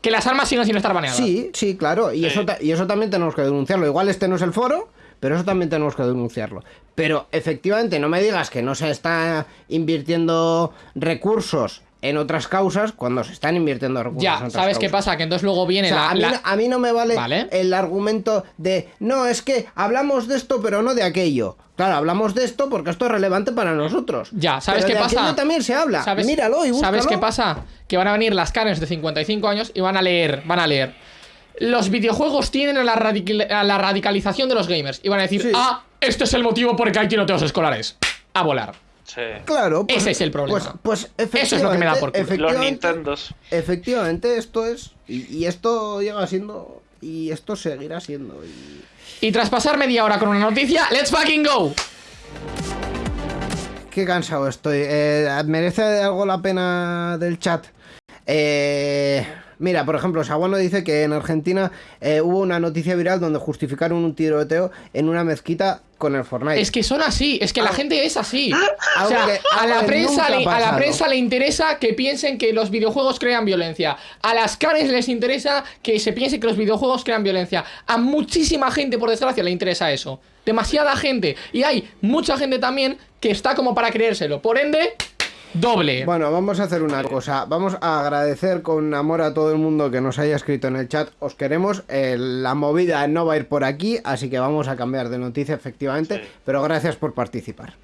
que las armas siguen sin estar baneadas. Sí, sí, claro. Y, Sí. Eso, y eso también tenemos que denunciarlo. Igual este no es el foro, pero eso también tenemos que denunciarlo. Pero efectivamente, no me digas que no se está invirtiendo recursos en otras causas cuando se están invirtiendo recursos en Ya, otras ¿sabes qué pasa? Que entonces luego O viene sea, la. a, mí, la- no- a mí no me vale, Vale. el argumento de no, es que hablamos de esto pero no de aquello. Claro, hablamos de esto porque esto es relevante para nosotros. Ya, ¿sabes Pero qué de pasa? aquello también se habla. ¿Sabes, Míralo y búscalo. ¿Sabes qué pasa? Que van a venir las Karens de 55 años y van a leer, van a leer. Los videojuegos tienen a la, radical- a la radicalización de los gamers. Y van a decir, Sí. ah, este es el motivo por el que hay tiroteos escolares. A volar. Sí. Claro, pues- Ese es el problema. Pues, pues Eso es lo que me da por culo. Los efectivamente- Nintendos. Efectivamente, esto es. Y, y esto llega siendo. Y esto seguirá siendo. y- Y tras pasar media hora con una noticia, ¡let's fucking go! Qué cansado estoy. Eh, ¿Merece algo la pena del chat? Eh, mira, por ejemplo, Saguano dice que en Argentina eh, hubo una noticia viral donde justificaron un tiroteo en una mezquita con el Fortnite. Es que son así, es que la gente es así. O Algo sea, que- a la prensa le, a la prensa le interesa que piensen que los videojuegos crean violencia. A las canes les interesa que se piense que los videojuegos crean violencia. A muchísima gente, por desgracia, le interesa eso. Demasiada gente. Y hay mucha gente también que está como para creérselo. Por ende, doble. Bueno, vamos a hacer una cosa. Vamos a agradecer con amor a todo el mundo que nos haya escrito en el chat. Os queremos. Eh, la movida no va a ir por aquí, así que vamos a cambiar de noticia efectivamente. Sí. Pero gracias por participar.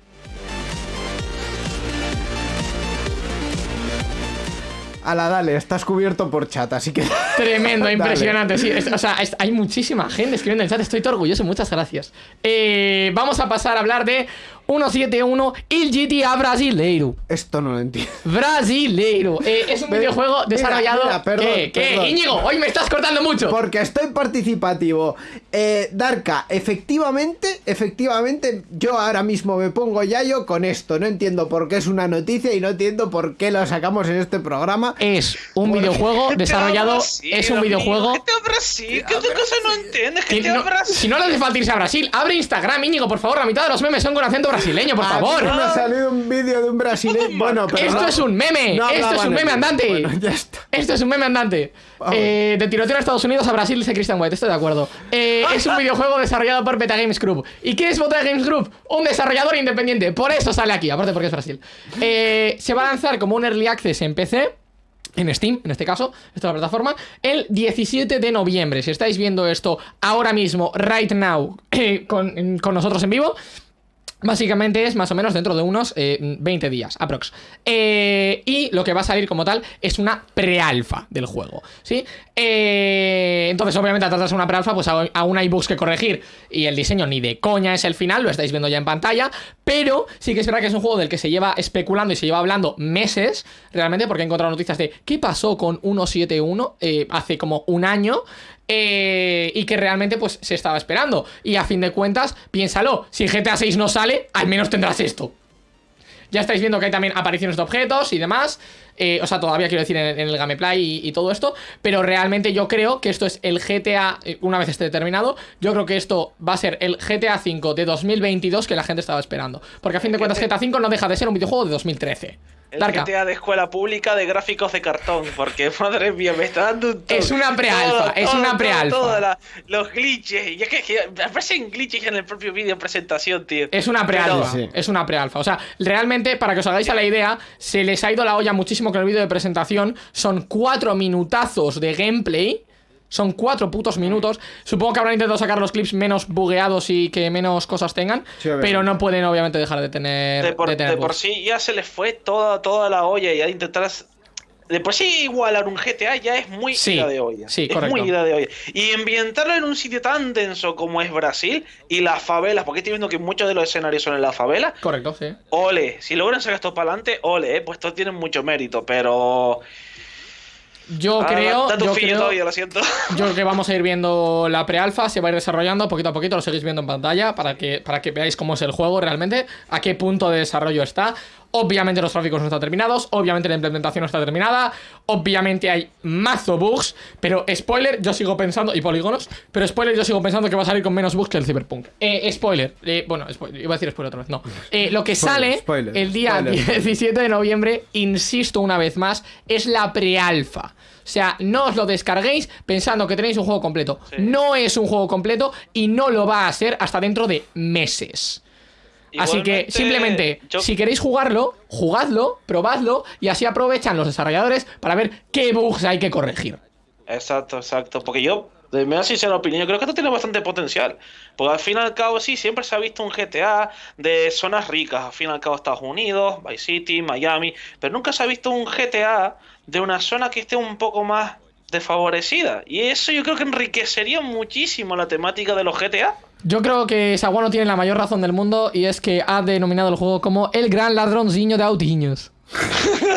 Ala, dale, estás cubierto por chat, así que... [laughs] Tremendo, impresionante. Sí, es- o sea, es- hay muchísima gente escribiendo en el chat. Estoy todo orgulloso. Muchas gracias. Eh, vamos a pasar a hablar de 171 Il GTA Brasileiro. Esto no lo entiendo. Brasileiro. Eh, es un videojuego mira, desarrollado. mira, perdón, ¿Qué? ¿Qué? perdón. Íñigo, hoy me estás cortando mucho. Porque estoy participativo. Eh, Darka, efectivamente, efectivamente, yo ahora mismo me pongo yayo con esto. No entiendo por qué es una noticia y no entiendo por qué lo sacamos en este programa. Es un videojuego [laughs] desarrollado. Brasil, Es un amigo, videojuego. GTA Brasil, ¿qué otra cosa no entiendes? que GTA no- Brasil. si no le hace falta irse a Brasil, abre Instagram, Íñigo, por favor. La mitad de los memes son con acento brasileño, por A mí favor. me ha salido un vídeo de un brasileño. [laughs] Bueno, pero Esto no- es un meme. no Esto es un meme andante. Bueno, ya está. Esto es un meme andante. Eh, de tiroteo en Estados Unidos a Brasil, dice Christian White. Estoy de acuerdo. Eh, es un [laughs] videojuego desarrollado por Beta Games Group. ¿Y qué es Beta Games Group? Un desarrollador independiente. Por eso sale aquí, aparte porque es Brasil. Eh, se va a lanzar como un early access en PC. En Steam, en este caso, esta es la plataforma, el 17 de noviembre. Si estáis viendo esto ahora mismo, right now, eh, [clears throat] con, con nosotros en vivo, Básicamente es más o menos dentro de unos eh, 20 días, aprox. Eh, y lo que va a salir como tal es una prealfa del juego, ¿sí? Eh, entonces, obviamente, al tratarse de una prealfa, pues aún hay bugs que corregir. Y el diseño ni de coña es el final, lo estáis viendo ya en pantalla. Pero sí que es verdad que es un juego del que se lleva especulando y se lleva hablando meses, realmente, porque he encontrado noticias de qué pasó con 171 eh, hace como un año. Eh, y que realmente pues se estaba esperando. Y a fin de cuentas, piénsalo, si GTA 6 no sale, al menos tendrás esto. Ya estáis viendo que hay también apariciones de objetos y demás. eh, o sea, todavía quiero decir en, en el gameplay y, y todo esto. Pero realmente yo creo que esto es el GTA, eh, una vez esté terminado, yo creo que esto va a ser el GTA 5 de 2022 que la gente estaba esperando. Porque a fin de cuentas GTA 5 no deja de ser un videojuego de 2013. El Darka. GTA de escuela pública de gráficos de cartón, porque [laughs] madre mía, me está dando un. Es una prealfa, es una prealfa. los glitches, y es que, que aparecen glitches en el propio vídeo de presentación, tío. Es una prealfa, Sí. es una prealfa. O sea, realmente, para que os hagáis a la idea, se les ha ido la olla muchísimo con el vídeo de presentación. Son cuatro minutazos de gameplay. Son cuatro putos minutos. Supongo que habrán intentado sacar los clips menos bugueados y que menos cosas tengan. Sí, pero no pueden, obviamente, dejar de tener. de por, de tener de por bugs. sí ya se les fue toda, toda la olla y a intentar... De por sí igualar un GTA ya es muy Sí, ida de olla. sí, es correcto. muy ida de olla. Y ambientarlo en un sitio tan denso como es Brasil y las favelas, porque estoy viendo que muchos de los escenarios son en las favelas. Correcto, sí. Ole, si logran sacar esto para adelante, ole, eh, pues esto tiene mucho mérito, pero... Yo Ah, creo. da tu Yo creo, todavía, lo siento. [laughs] yo creo que vamos a ir viendo la prealfa, se va a ir desarrollando poquito a poquito, lo seguís viendo en pantalla para que, para que veáis cómo es el juego realmente, a qué punto de desarrollo está. Obviamente los gráficos no están terminados, obviamente la implementación no está terminada, obviamente hay mazo bugs, pero spoiler, yo sigo pensando, y polígonos, pero spoiler, yo sigo pensando que va a salir con menos bugs que el Cyberpunk. Eh, spoiler, eh, bueno, spoiler, iba a decir spoiler otra vez, no. Eh, lo que Spoiler, sale spoiler, el día spoiler, [laughs] spoiler. 17 de noviembre, insisto una vez más, es la prealfa. O sea, no os lo descarguéis pensando que tenéis un juego completo. Sí. No es un juego completo y no lo va a ser hasta dentro de meses. Así que simplemente, yo- si queréis jugarlo, jugadlo, probadlo y así aprovechan los desarrolladores para ver qué bugs hay que corregir. Exacto, exacto. Porque yo, de mi sincera opinión, yo creo que esto tiene bastante potencial. Porque al fin y al cabo, sí, siempre se ha visto un GTA de zonas ricas. Al fin y al cabo, Estados Unidos, Vice City, Miami. Pero nunca se ha visto un GTA de una zona que esté un poco más desfavorecida. Y eso yo creo que enriquecería muchísimo la temática de los GTA. Yo creo que Saguano tiene la mayor razón del mundo y es que ha denominado el juego como el gran ladroncillo de autiños. [laughs]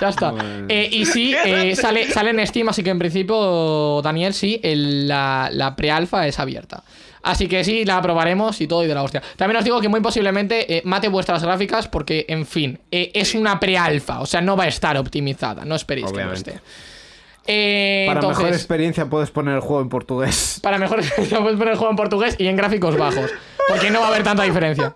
Ya está. Eh, y sí, eh, sale, sale en Steam, así que en principio, Daniel, sí, el- la, la pre-alfa es abierta. Así que sí, la probaremos y todo y de la hostia. También os digo que muy posiblemente eh, mate vuestras gráficas porque, en fin, eh, es una pre-alfa, o sea, no va a estar optimizada, no esperéis Obviamente. que no esté. Eh, Para entonces, mejor experiencia puedes poner el juego en portugués. para mejor [laughs] experiencia puedes poner el juego en portugués y en gráficos bajos. Porque no va a haber tanta diferencia.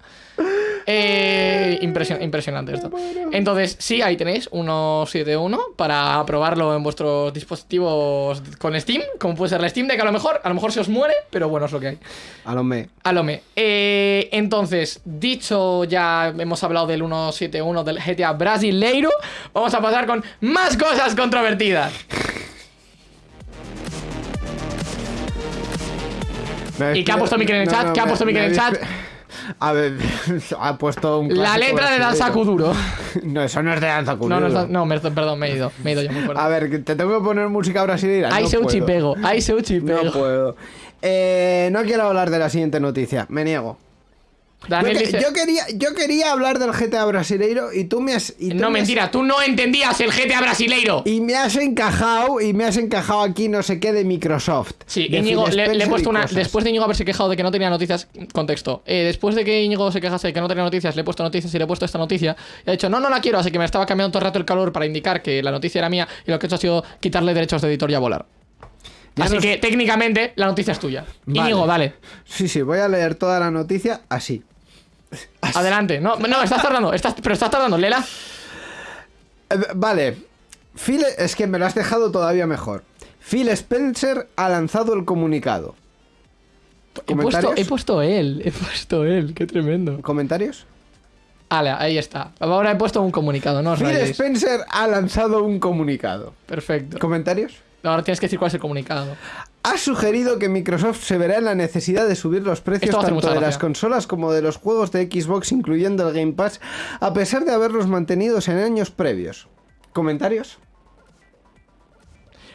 Eh, impresio- impresionante esto. Entonces, sí, ahí tenéis 171 para probarlo en vuestros dispositivos con Steam, como puede ser la Steam Deck a lo mejor, a lo mejor se os muere, pero bueno, es lo que hay. A lo me. A lo me. Eh, entonces, dicho ya hemos hablado del 171 del GTA Brasileiro, vamos a pasar con más cosas controvertidas. ¿Y qué ha puesto Mikel en el chat? ¿Qué ha puesto Mikel en el chat? [laughs] A ver, [laughs] ha puesto un La letra de. Danza Kuduro. [laughs] No, eso no es de Danza No, no, Kuduro. no, me- perdón, me he ido. Me he ido yo muy fuerte. A ver, te tengo que poner música brasileña. Ay, no Seuchi puedo. pego. Ay, Seuchi No puedo. Eh, no quiero hablar de la siguiente noticia, me niego. Daniel yo, que- dice. yo quería, yo quería hablar del GTA brasileiro y tú me has. y tú No, me has- mentira, tú no entendías el GTA brasileiro. Y me has encajado, y me has encajado aquí no sé qué de Microsoft. Sí, de Íñigo, le, le he puesto una. cosas. Después de Íñigo haberse quejado de que no tenía noticias, contexto. Eh, después de que Íñigo se quejase de que no tenía noticias, le he puesto noticias y le he puesto esta noticia. Y ha dicho, no, no la quiero, así que me estaba cambiando todo el rato el calor para indicar que la noticia era mía. Y lo que he hecho ha sido quitarle derechos de editor y a volar. Ya así nos- que técnicamente la noticia es tuya. Vale. Íñigo, dale. Sí, sí, voy a leer toda la noticia así. [laughs] Adelante. No, no, estás tardando, estás, pero estás tardando, Lela. Eh, vale. Phil, es que me lo has dejado todavía mejor. Phil Spencer ha lanzado el comunicado. He puesto, he puesto él, he puesto él, qué tremendo. ¿Comentarios? Vale, ahí está. Ahora he puesto un comunicado, no os Phil rayéis. Spencer ha lanzado un comunicado. Perfecto. ¿Comentarios? Ahora tienes que decir cuál es el comunicado. Ha sugerido que Microsoft se verá en la necesidad de subir los precios tanto de las consolas como de los juegos de Xbox, incluyendo el Game Pass, a pesar de haberlos mantenidos en años previos. ¿Comentarios?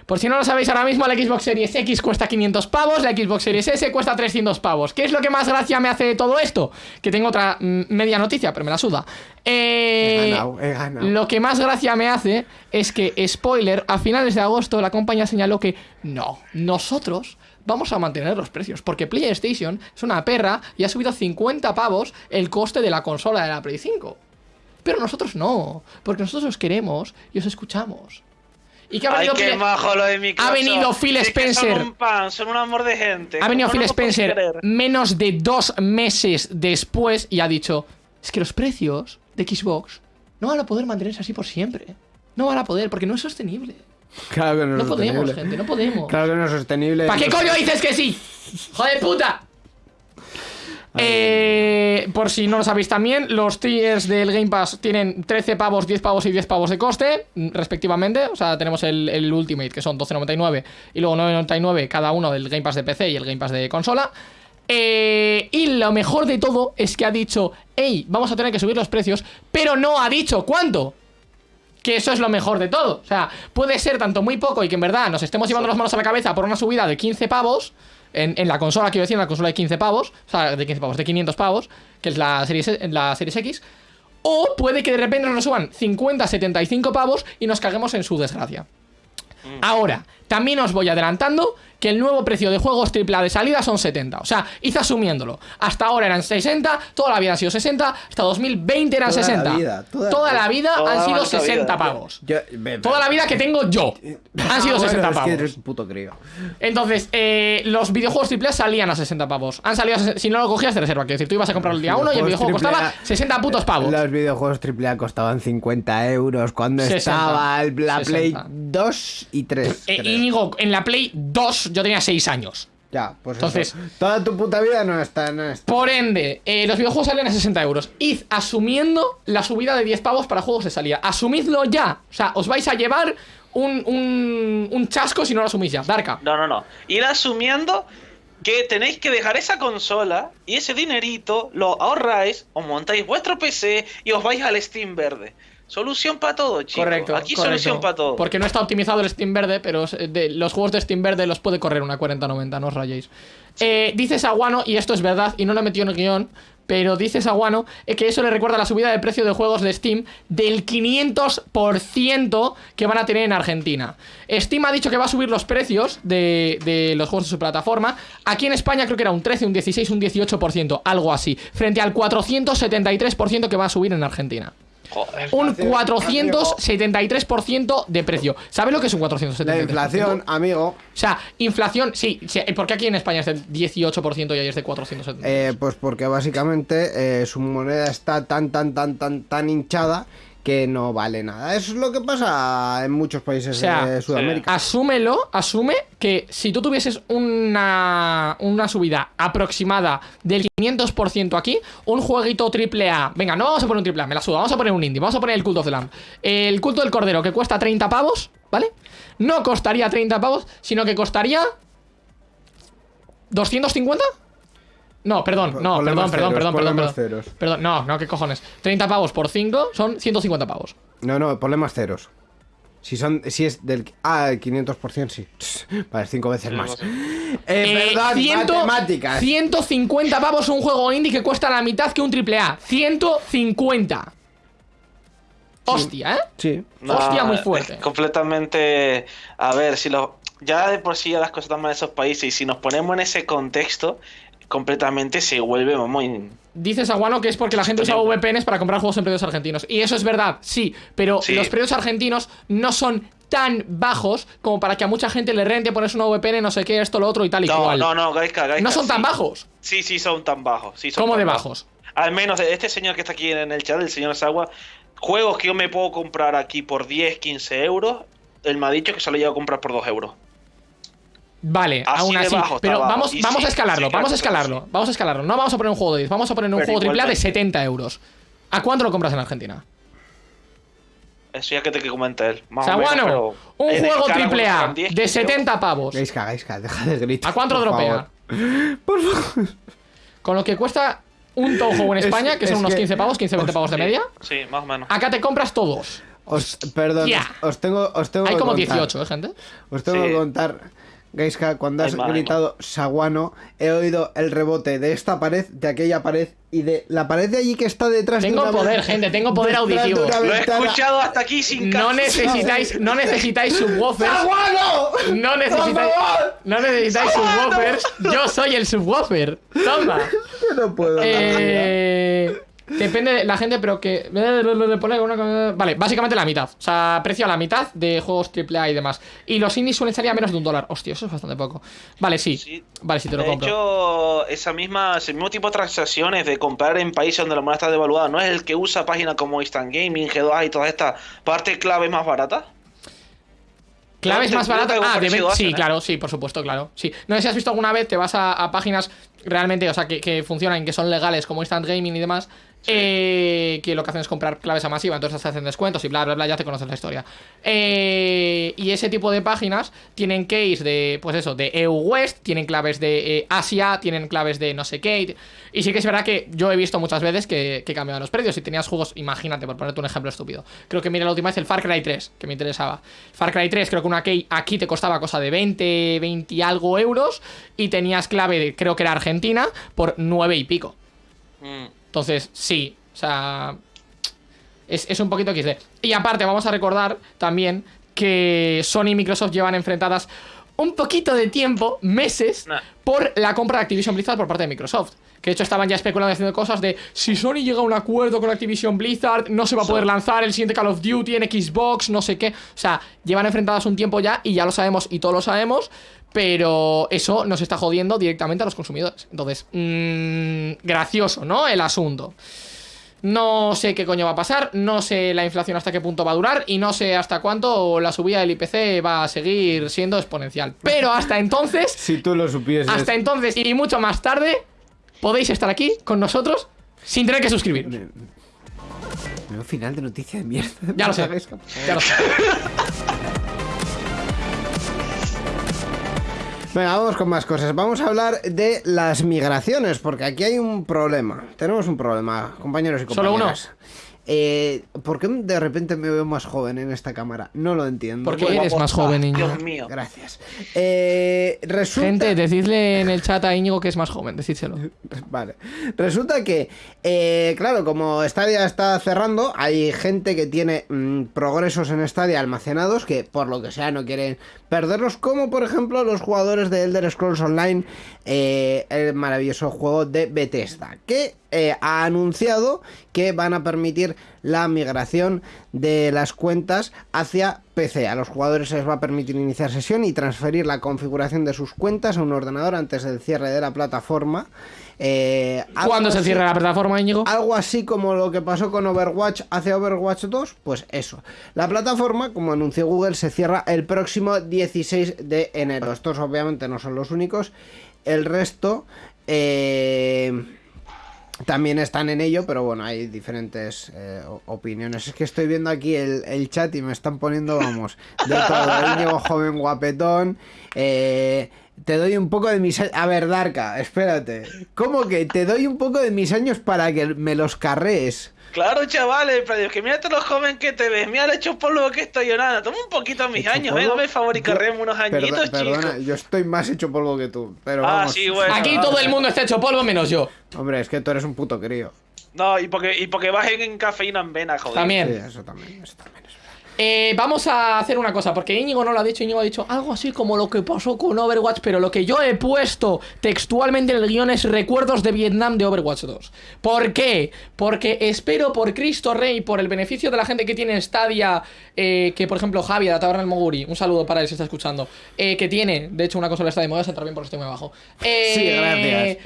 Por si no lo sabéis ahora mismo, la Xbox Series X cuesta 500 pavos, la Xbox Series S cuesta 300 pavos. ¿Qué es lo que más gracia me hace de todo esto? Que tengo otra mm, media noticia, pero me la suda. Eh, He ganado, he ganado. Lo que más gracia me hace es que, spoiler, a finales de agosto la compañía señaló que no, nosotros vamos a mantener los precios, porque PlayStation es una perra y ha subido 50 pavos el coste de la consola de la Play 5. Pero nosotros no, porque nosotros os queremos y os escuchamos. ¿Y qué ha Ay, venido qué Phil- majo lo de Microsoft. ha venido Phil Es que Spencer. Son un pan, son un amor de gente. Ha venido ¿Cómo Phil no Spencer menos de dos meses después y ha dicho: Es que los precios de Xbox no van a poder mantenerse así por siempre. No van a poder, porque no es sostenible. Claro que no, No es podemos, sostenible. gente, no podemos. Claro que no es sostenible. ¿Para qué coño dices que sí? ¡Joder puta! Eh, por si no lo sabéis también, los tiers del Game Pass tienen 13 pavos, 10 pavos y 10 pavos de coste, respectivamente. O sea, tenemos el, el Ultimate, que son 12.99, y luego 9.99 cada uno del Game Pass de PC y el Game Pass de consola. Eh, y lo mejor de todo es que ha dicho, hey, vamos a tener que subir los precios, pero no ha dicho cuánto. Que eso es lo mejor de todo. O sea, puede ser tanto muy poco y que en verdad nos estemos llevando las manos a la cabeza por una subida de 15 pavos. En, en la consola, quiero decir, en la consola de 15 pavos. O sea, de 15 pavos, de 500 pavos. Que es la series, la series X. O puede que de repente nos lo suban 50, 75 pavos y nos caguemos en su desgracia. Ahora, también os voy adelantando que el nuevo precio de juegos AAA de salida son 70. O sea, id asumiéndolo. Hasta ahora eran 60, toda la vida han sido 60, hasta 2020 eran Toda la 60. vida, toda- la vida Toda han la sido maldita 60 vida. pavos. Yo- ve- Toda la vida que tengo yo [laughs] han sido bueno, 60 es que pavos. eres un puto crío. Entonces, eh, los videojuegos AAA salían a 60 pavos. Han salido a si no lo cogías de reserva. Quiero decir, tú ibas a comprar el día 1 y el videojuego costaba AAA. 60 putos pavos. Los videojuegos AAA costaban 50 euros cuando 60. estaba el- la 60. Play 2 y 3. Eh. Íñigo, en la Play 2 yo tenía 6 años. Ya, pues Entonces- eso. Toda tu puta vida no está. No está. Por ende, eh, los videojuegos salen a 60 euros. Id asumiendo la subida de 10 pavos para juegos de salida. Asumidlo ya. O sea, os vais a llevar un, un, un chasco si no lo asumís ya. Darka. No, no, no. Ir asumiendo que tenéis que dejar esa consola y ese dinerito lo ahorráis, os montáis vuestro PC y os vais al Steam verde. Solución para todo, chicos. Correcto. Aquí correcto. solución para todo. Porque no está optimizado el Steam Verde, pero de, los juegos de Steam Verde los puede correr una 4090, no os rayéis. Eh, dice Saguano, y esto es verdad, y no lo he metido en el guion, pero dice Saguano eh, que eso le recuerda la subida de precio de juegos de Steam del 500% que van a tener en Argentina. Steam ha dicho que va a subir los precios de, de los juegos de su plataforma. Aquí en España creo que era un 13, un 16, un 18%, algo así, frente al 473% que va a subir en Argentina. Joder. Un 473% de precio. ¿Sabes lo que es un 473%? La inflación, amigo, O sea, inflación, sí, sí. ¿Por qué aquí en España es del 18% y ahí es de 470? eh, pues porque básicamente eh, su moneda está tan, tan, tan, tan, tan hinchada que no vale nada. Eso es lo que pasa en muchos países O sea, de Sudamérica. Asúmelo, asume que si tú tuvieses una, una subida aproximada del 500% aquí, un jueguito triple A, venga, no vamos a poner un triple A, me la suda, vamos a poner un indie, vamos a poner el Cult of the Lamb. El culto del cordero que cuesta 30 pavos, ¿vale? No costaría 30 pavos, sino que costaría 250? No, perdón, no, ponle perdón, perdón, ceros, perdón, perdón, perdón. ceros. Perdón, no, no, qué cojones. 30 pavos por 5 son 150 pavos. No, no, ponle más ceros. Si son, si es del, ah, el 500% sí. [laughs] Vale, cinco veces más. Es [laughs] Eh, verdad, 100 matemáticas. 150 pavos un juego indie que cuesta la mitad que un triple A. 150. Hostia, ¿eh? Sí. Hostia, muy fuerte. completamente. A ver, si lo. Ya de por sí ya las cosas están mal en esos países y si nos ponemos en ese contexto, completamente se vuelve muy. Dices Aguano que es porque la gente usa VPNs para comprar juegos en precios argentinos. Y eso es verdad, sí. Pero Sí. los precios argentinos no son tan bajos como para que a mucha gente le rente ponerse una VPN, no sé qué, esto, lo otro y tal y No, cual. no, no, No son tan bajos. Sí, sí, son tan bajos. Sí, son ¿Cómo tan de bajos? Al menos este señor que está aquí en el chat, el señor Sagua, juegos que yo me puedo comprar aquí por 10, 15 euros, él me ha dicho que se lo lleva a comprar por 2 euros. Vale, Así aún así. bajo pero bajo. vamos, vamos sí, a escalarlo, sí, vamos a escalarlo. sí. Vamos a escalarlo. No vamos a poner un juego de 10, vamos a poner un Pero juego triple A de igualmente. 70 euros. ¿A cuánto lo compras en Argentina? Eso ya que te que comenta él. Más o menos, Saguano, pero un juego triple A costarán 10, de 15 euros. 70 pavos. Gaiska, Gaiska, deja de gritar. ¿A cuánto por dropea? favor. Con lo que cuesta un Touhou en [laughs] Es- España, que son es unos que- 15 pavos, 15-20 pavos de media. Sí, más o menos. Acá te compras todos. Os, perdón, Ya. os, os tengo, os tengo Hay que como contar. 18, ¿eh, gente? Os tengo Sí. que contar, Gaiska, cuando has gritado Saguano, he oído el rebote de esta pared, de aquella pared y de la pared de allí que está detrás de Tengo poder, gente, tengo poder auditivo. Lo he escuchado hasta aquí sin No casi- necesitáis, no necesitáis subwoofers. ¡Saguano! No necesitáis, no necesitáis subwoofers. Yo soy el subwoofer. Toma. Yo no puedo. Eh, depende de la gente, pero que. Vale, básicamente la mitad. O sea, precio a la mitad de juegos AAA y demás. Y los indies suelen salir a menos de un dólar. Hostia, eso es bastante poco. Vale, sí. Sí. Vale, sí te lo De compro. hecho, esa misma, ese mismo tipo de transacciones de comprar en países donde la moneda está devaluada, ¿no es el que usa páginas como Instant Gaming, G2A y todas estas partes clave más baratas? Claves más baratas. Ah, de sí, claro, sí, por supuesto, claro. Sí. No sé si has visto alguna vez, te vas a, a páginas realmente, o sea, que, que funcionan, que son legales, como Instant Gaming y demás, eh, que lo que hacen es comprar claves a masiva, entonces te hacen descuentos y bla, bla, bla, ya te conoces la historia. Eh, y ese tipo de páginas tienen keys de, pues eso, de EU West, tienen claves de eh, Asia, tienen claves de no sé qué. Y sí que es verdad que yo he visto muchas veces que, que cambiaban los precios. Si tenías juegos, imagínate, por ponerte un ejemplo estúpido. Creo que mira la última vez el Far Cry 3, que me interesaba. Far Cry 3, creo que una key aquí te costaba cosa de 20, 20 y algo euros. Y tenías clave, de, creo que era Argentina, por 9 y pico. Mm. Entonces, sí, o sea, es, es un poquito XD. Y aparte, vamos a recordar también que Sony y Microsoft llevan enfrentadas un poquito de tiempo, meses, Nah. por la compra de Activision Blizzard por parte de Microsoft. Que de hecho estaban ya especulando haciendo cosas de si Sony llega a un acuerdo con Activision Blizzard, no se va a poder lanzar el siguiente Call of Duty en Xbox, no sé qué. O sea, llevan enfrentadas un tiempo ya y ya lo sabemos y todos lo sabemos. Pero eso nos está jodiendo directamente a los consumidores. Entonces, mmm, gracioso, ¿no? El asunto. No sé qué coño va a pasar, no sé la inflación hasta qué punto va a durar y no sé hasta cuánto la subida del IPC va a seguir siendo exponencial. Pero hasta entonces, [laughs] Si tú lo supieses. hasta entonces y mucho más tarde, podéis estar aquí con nosotros sin tener que suscribiros. Veo final de noticia de mierda. Ya lo [laughs] sé. Ya lo sé. [laughs] Venga, vamos con más cosas. Vamos a hablar de las migraciones, porque aquí hay un problema. Tenemos un problema, compañeros y ¿Solo uno? Eh, ¿Por qué de repente me veo más joven en esta cámara? No lo entiendo. Porque eres más joven, Íñigo. Dios mío. Gracias. Eh, resulta... Gente, decidle en el chat a Íñigo que es más joven, decídselo. [laughs] Vale. Resulta que, eh, claro, como Stadia está cerrando, hay gente que tiene mm, progresos en Stadia almacenados que, por lo que sea, no quieren perderlos, como por ejemplo los jugadores de Elder Scrolls Online, eh, el maravilloso juego de Bethesda, que eh, ha anunciado que van a permitir la migración de las cuentas hacia PC. A los jugadores se les va a permitir iniciar sesión y transferir la configuración de sus cuentas a un ordenador antes del cierre de la plataforma. Eh, ¿Cuándo se así- cierra la plataforma, Íñigo? algo así como lo que pasó con Overwatch hace Overwatch 2, pues eso. La plataforma, como anunció Google, se cierra el próximo 16 de enero. Estos obviamente no son los únicos. El resto eh, también están en ello, pero bueno, hay diferentes eh, opiniones. Es que estoy viendo aquí el, el chat y me están poniendo, vamos, de todo. Íñigo joven guapetón. eh, te doy un poco de mis años. A ver, Darka, espérate. ¿Cómo que te doy un poco de mis años para que me los carrees? Claro, chavales, pero es que mírate lo joven que te ves, mira el hecho polvo que estoy llorando. Toma un poquito mis Hecho años, polvo. eh, dame favor y Yo- carreme unos añitos, Perdo- Perdona, chicos. yo estoy más hecho polvo que tú. Pero Ah, vamos. sí, bueno. Aquí todo el mundo está hecho polvo menos yo. Hombre, es que tú eres un puto crío. No, y porque, y porque bajen en cafeína en vena, joder. También. Sí, eso también, eso también. Eh, vamos a hacer una cosa, porque Íñigo no lo ha dicho, Íñigo ha dicho algo así como lo que pasó con Overwatch, pero lo que yo he puesto textualmente en el guion es recuerdos de Vietnam de Overwatch 2. ¿Por qué? Porque espero por Cristo Rey, por el beneficio de la gente que tiene Stadia, eh, que por ejemplo Javi de la Taberna del Moguri, un saludo para él si está escuchando, eh, que tiene, de hecho, una consola Stadia, me voy a centrar bien porque estoy muy abajo. [laughs] Eh, Sí, gracias.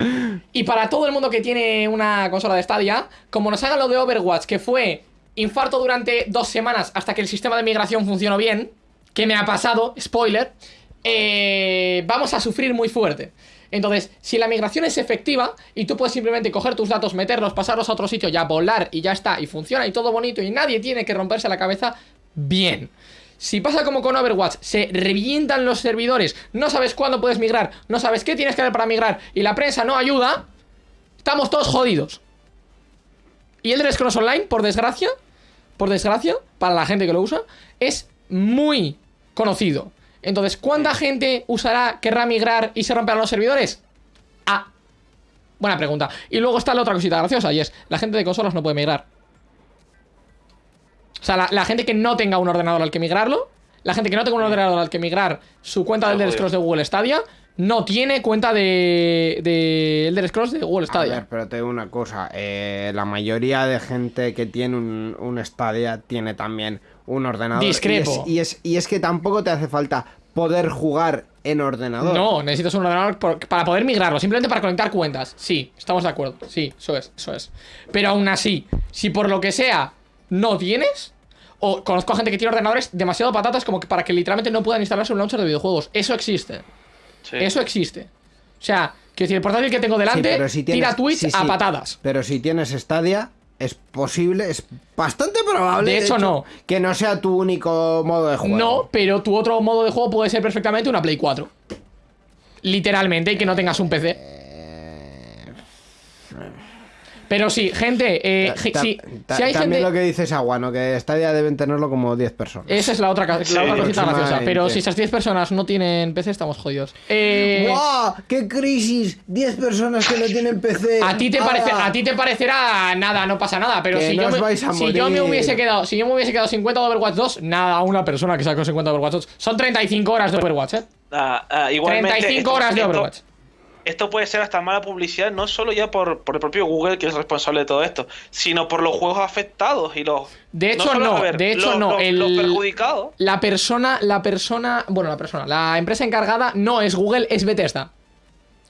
Y para todo el mundo que tiene una consola de Stadia, como nos hagan lo de Overwatch, que fue infarto durante dos semanas hasta que el sistema de migración funcionó bien, que me ha pasado, spoiler, eh, vamos a sufrir muy fuerte. Entonces, si la migración es efectiva y tú puedes simplemente coger tus datos, meterlos, pasarlos a otro sitio, ya volar y ya está, y funciona y todo bonito y nadie tiene que romperse la cabeza, bien. Si pasa como con Overwatch, se revientan los servidores, no sabes cuándo puedes migrar, no sabes qué tienes que hacer para migrar y la prensa no ayuda, estamos todos jodidos. Y el Scrolls Online, por desgracia, por desgracia, para la gente que lo usa, es muy conocido. Entonces, ¿cuánta gente usará, querrá migrar y se romperán los servidores? Ah, buena pregunta. Y luego está la otra cosita graciosa, y es, la gente de consolas no puede migrar. O sea, la, la gente que no tenga un ordenador al que migrarlo, la gente que no tenga un ordenador al que migrar su cuenta del. Scrolls de Google Stadia, no tiene cuenta de, de Elder Scrolls de Google A Stadia. ver, pero te digo una cosa. eh, la mayoría de gente que tiene un, un Stadia tiene también un ordenador. Discrepo. Y es, y, es, y es que tampoco te hace falta poder jugar en ordenador. No, necesitas un ordenador por- para poder migrarlo, simplemente para conectar cuentas. Sí, estamos de acuerdo. Sí, eso es, eso es. Pero aún así, si por lo que sea no tienes, o conozco a gente que tiene ordenadores demasiado patatas como que para que literalmente no puedan instalarse un launcher de videojuegos. Eso existe. Sí. Eso existe. O sea, quiero decir, el portátil que tengo Sí, delante pero si tienes- tira Twitch sí, a patadas. Pero si tienes Stadia, es posible, es bastante probable. De hecho, no. Que no sea tu único modo de juego. No, pero tu otro modo de juego puede ser perfectamente una Play 4. Literalmente, y que no tengas un PC. Pero sí, gente, eh, Ta- si, ta- si hay también gente... lo que dices Aguano, que Stadia deben tenerlo como 10 personas. Esa es la otra, la Sí, otra cosita graciosa. Pero si esas 10 personas no tienen PC, estamos jodidos. Eh, ¡Guau! ¡Qué crisis! 10 personas que no tienen PC. a, ti te parece, ¡Hala! a ti te parecerá nada, no pasa nada. Pero Que si, no yo me, si yo me hubiese quedado si yo me hubiese quedado 50 de Overwatch 2, nada, una persona que sacó 50 de Overwatch 2. Son 35 horas de Overwatch, ¿eh? Ah, ah, igualmente, 35 esto- horas de Overwatch. Esto puede ser hasta mala publicidad, no solo ya por, por el propio Google, que es responsable de todo esto, sino por los juegos afectados y los. De hecho, no, ver, de hecho, los- no, Los, el- los perjudicados. La persona, la persona, bueno, la persona, la empresa encargada no es Google, es Bethesda.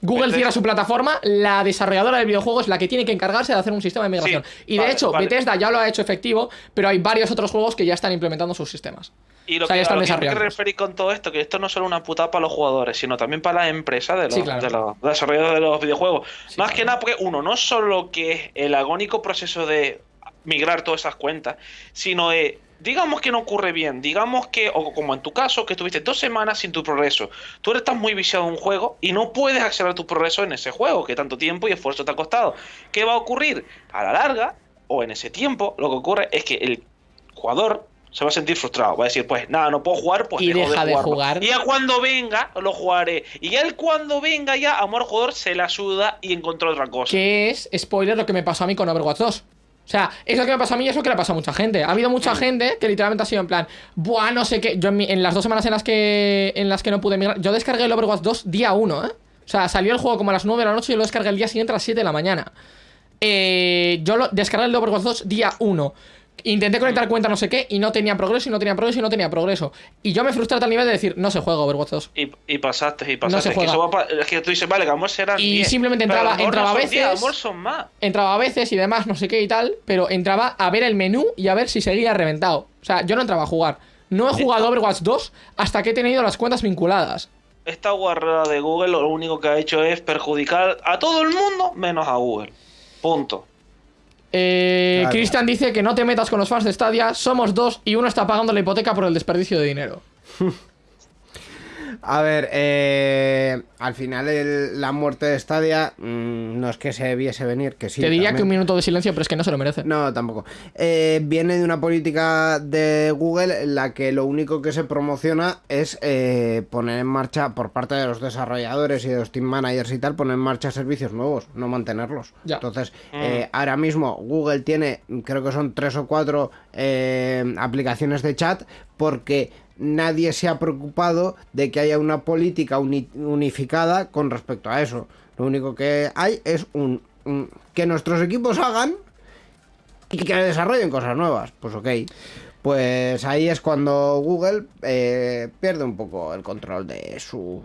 Google Bethesda. cierra su plataforma, la desarrolladora del videojuego es la que tiene que encargarse de hacer un sistema de migración. Sí, y de vale, hecho, vale. Bethesda ya lo ha hecho efectivo, pero hay varios otros juegos que ya están implementando sus sistemas. Y lo O sea, ya que, a están lo que referir con todo esto, que esto no es solo una putada para los jugadores, sino también para las empresas de los, Sí, claro. de los desarrolladores de los videojuegos. Sí, Más claro. que nada porque uno, no solo que es el agónico proceso de migrar todas esas cuentas, sino de, digamos que no ocurre bien, digamos que, o como en tu caso, que estuviste dos semanas sin tu progreso. Tú estás muy viciado en un juego y no puedes acceder a tu progreso en ese juego, que tanto tiempo y esfuerzo te ha costado. ¿Qué va a ocurrir? A la larga, o en ese tiempo, lo que ocurre es que el jugador se va a sentir frustrado. Va a decir, pues nada, no puedo jugar, pues Y dejo deja de jugar. Y ya cuando venga, lo jugaré. Y ya el cuando venga, ya amor jugador se la suda y encontró otra cosa. Que es, spoiler, lo que me pasó a mí con Overwatch 2. O sea, es lo que me pasó a mí y es lo que le pasó a mucha gente. Ha habido Mm. mucha gente que literalmente ha sido en plan, buah, no sé qué. Yo en, mi- en las dos semanas en las que en las que no pude migrar, yo descargué el Overwatch 2 día 1, ¿eh? O sea, salió el juego como a las 9 de la noche y yo lo descargué el día siguiente a las 7 de la mañana. Eh, yo lo descargué el Overwatch 2 día 1. Intenté conectar cuenta no sé qué y no tenía progreso y no tenía progreso y no tenía progreso. Y yo me frustré a tal nivel de decir, no se juega Overwatch 2. Y, y pasaste, y No pasaste. se es, que juega. eso va pa- es que tú dices, vale, que amor serán Y 10, simplemente entraba- entraba no a son 10, veces- amor son más. entraba a veces y demás, no sé qué y tal, pero entraba a ver el menú y a ver si seguía reventado. O sea, yo no entraba a jugar. No he jugado Overwatch 2 hasta que he tenido las cuentas vinculadas. Esta guarrada de Google lo único que ha hecho es perjudicar a todo el mundo menos a Google. Punto. Eh, Claro. Cristian dice que no te metas con los fans de Stadia, somos dos y uno está pagando la hipoteca por el desperdicio de dinero. [laughs] A ver, eh, al final el- la muerte de Stadia mm, no es que se viese venir, que sí. te diría que un minuto de silencio, pero es que no se lo merece. No, tampoco. Eh, viene de una política de Google en la que lo único que se promociona es eh, poner en marcha, por parte de los desarrolladores y de los team managers y tal, poner en marcha servicios nuevos, no mantenerlos. Ya. Entonces, eh, ahora mismo Google tiene, creo que son tres o cuatro eh, aplicaciones de chat porque nadie se ha preocupado de que haya una política uni- unificada con respecto a eso. Lo único que hay es un, un- que nuestros equipos hagan y que desarrollen cosas nuevas. Pues ok. Pues ahí es cuando Google eh, pierde un poco el control de su.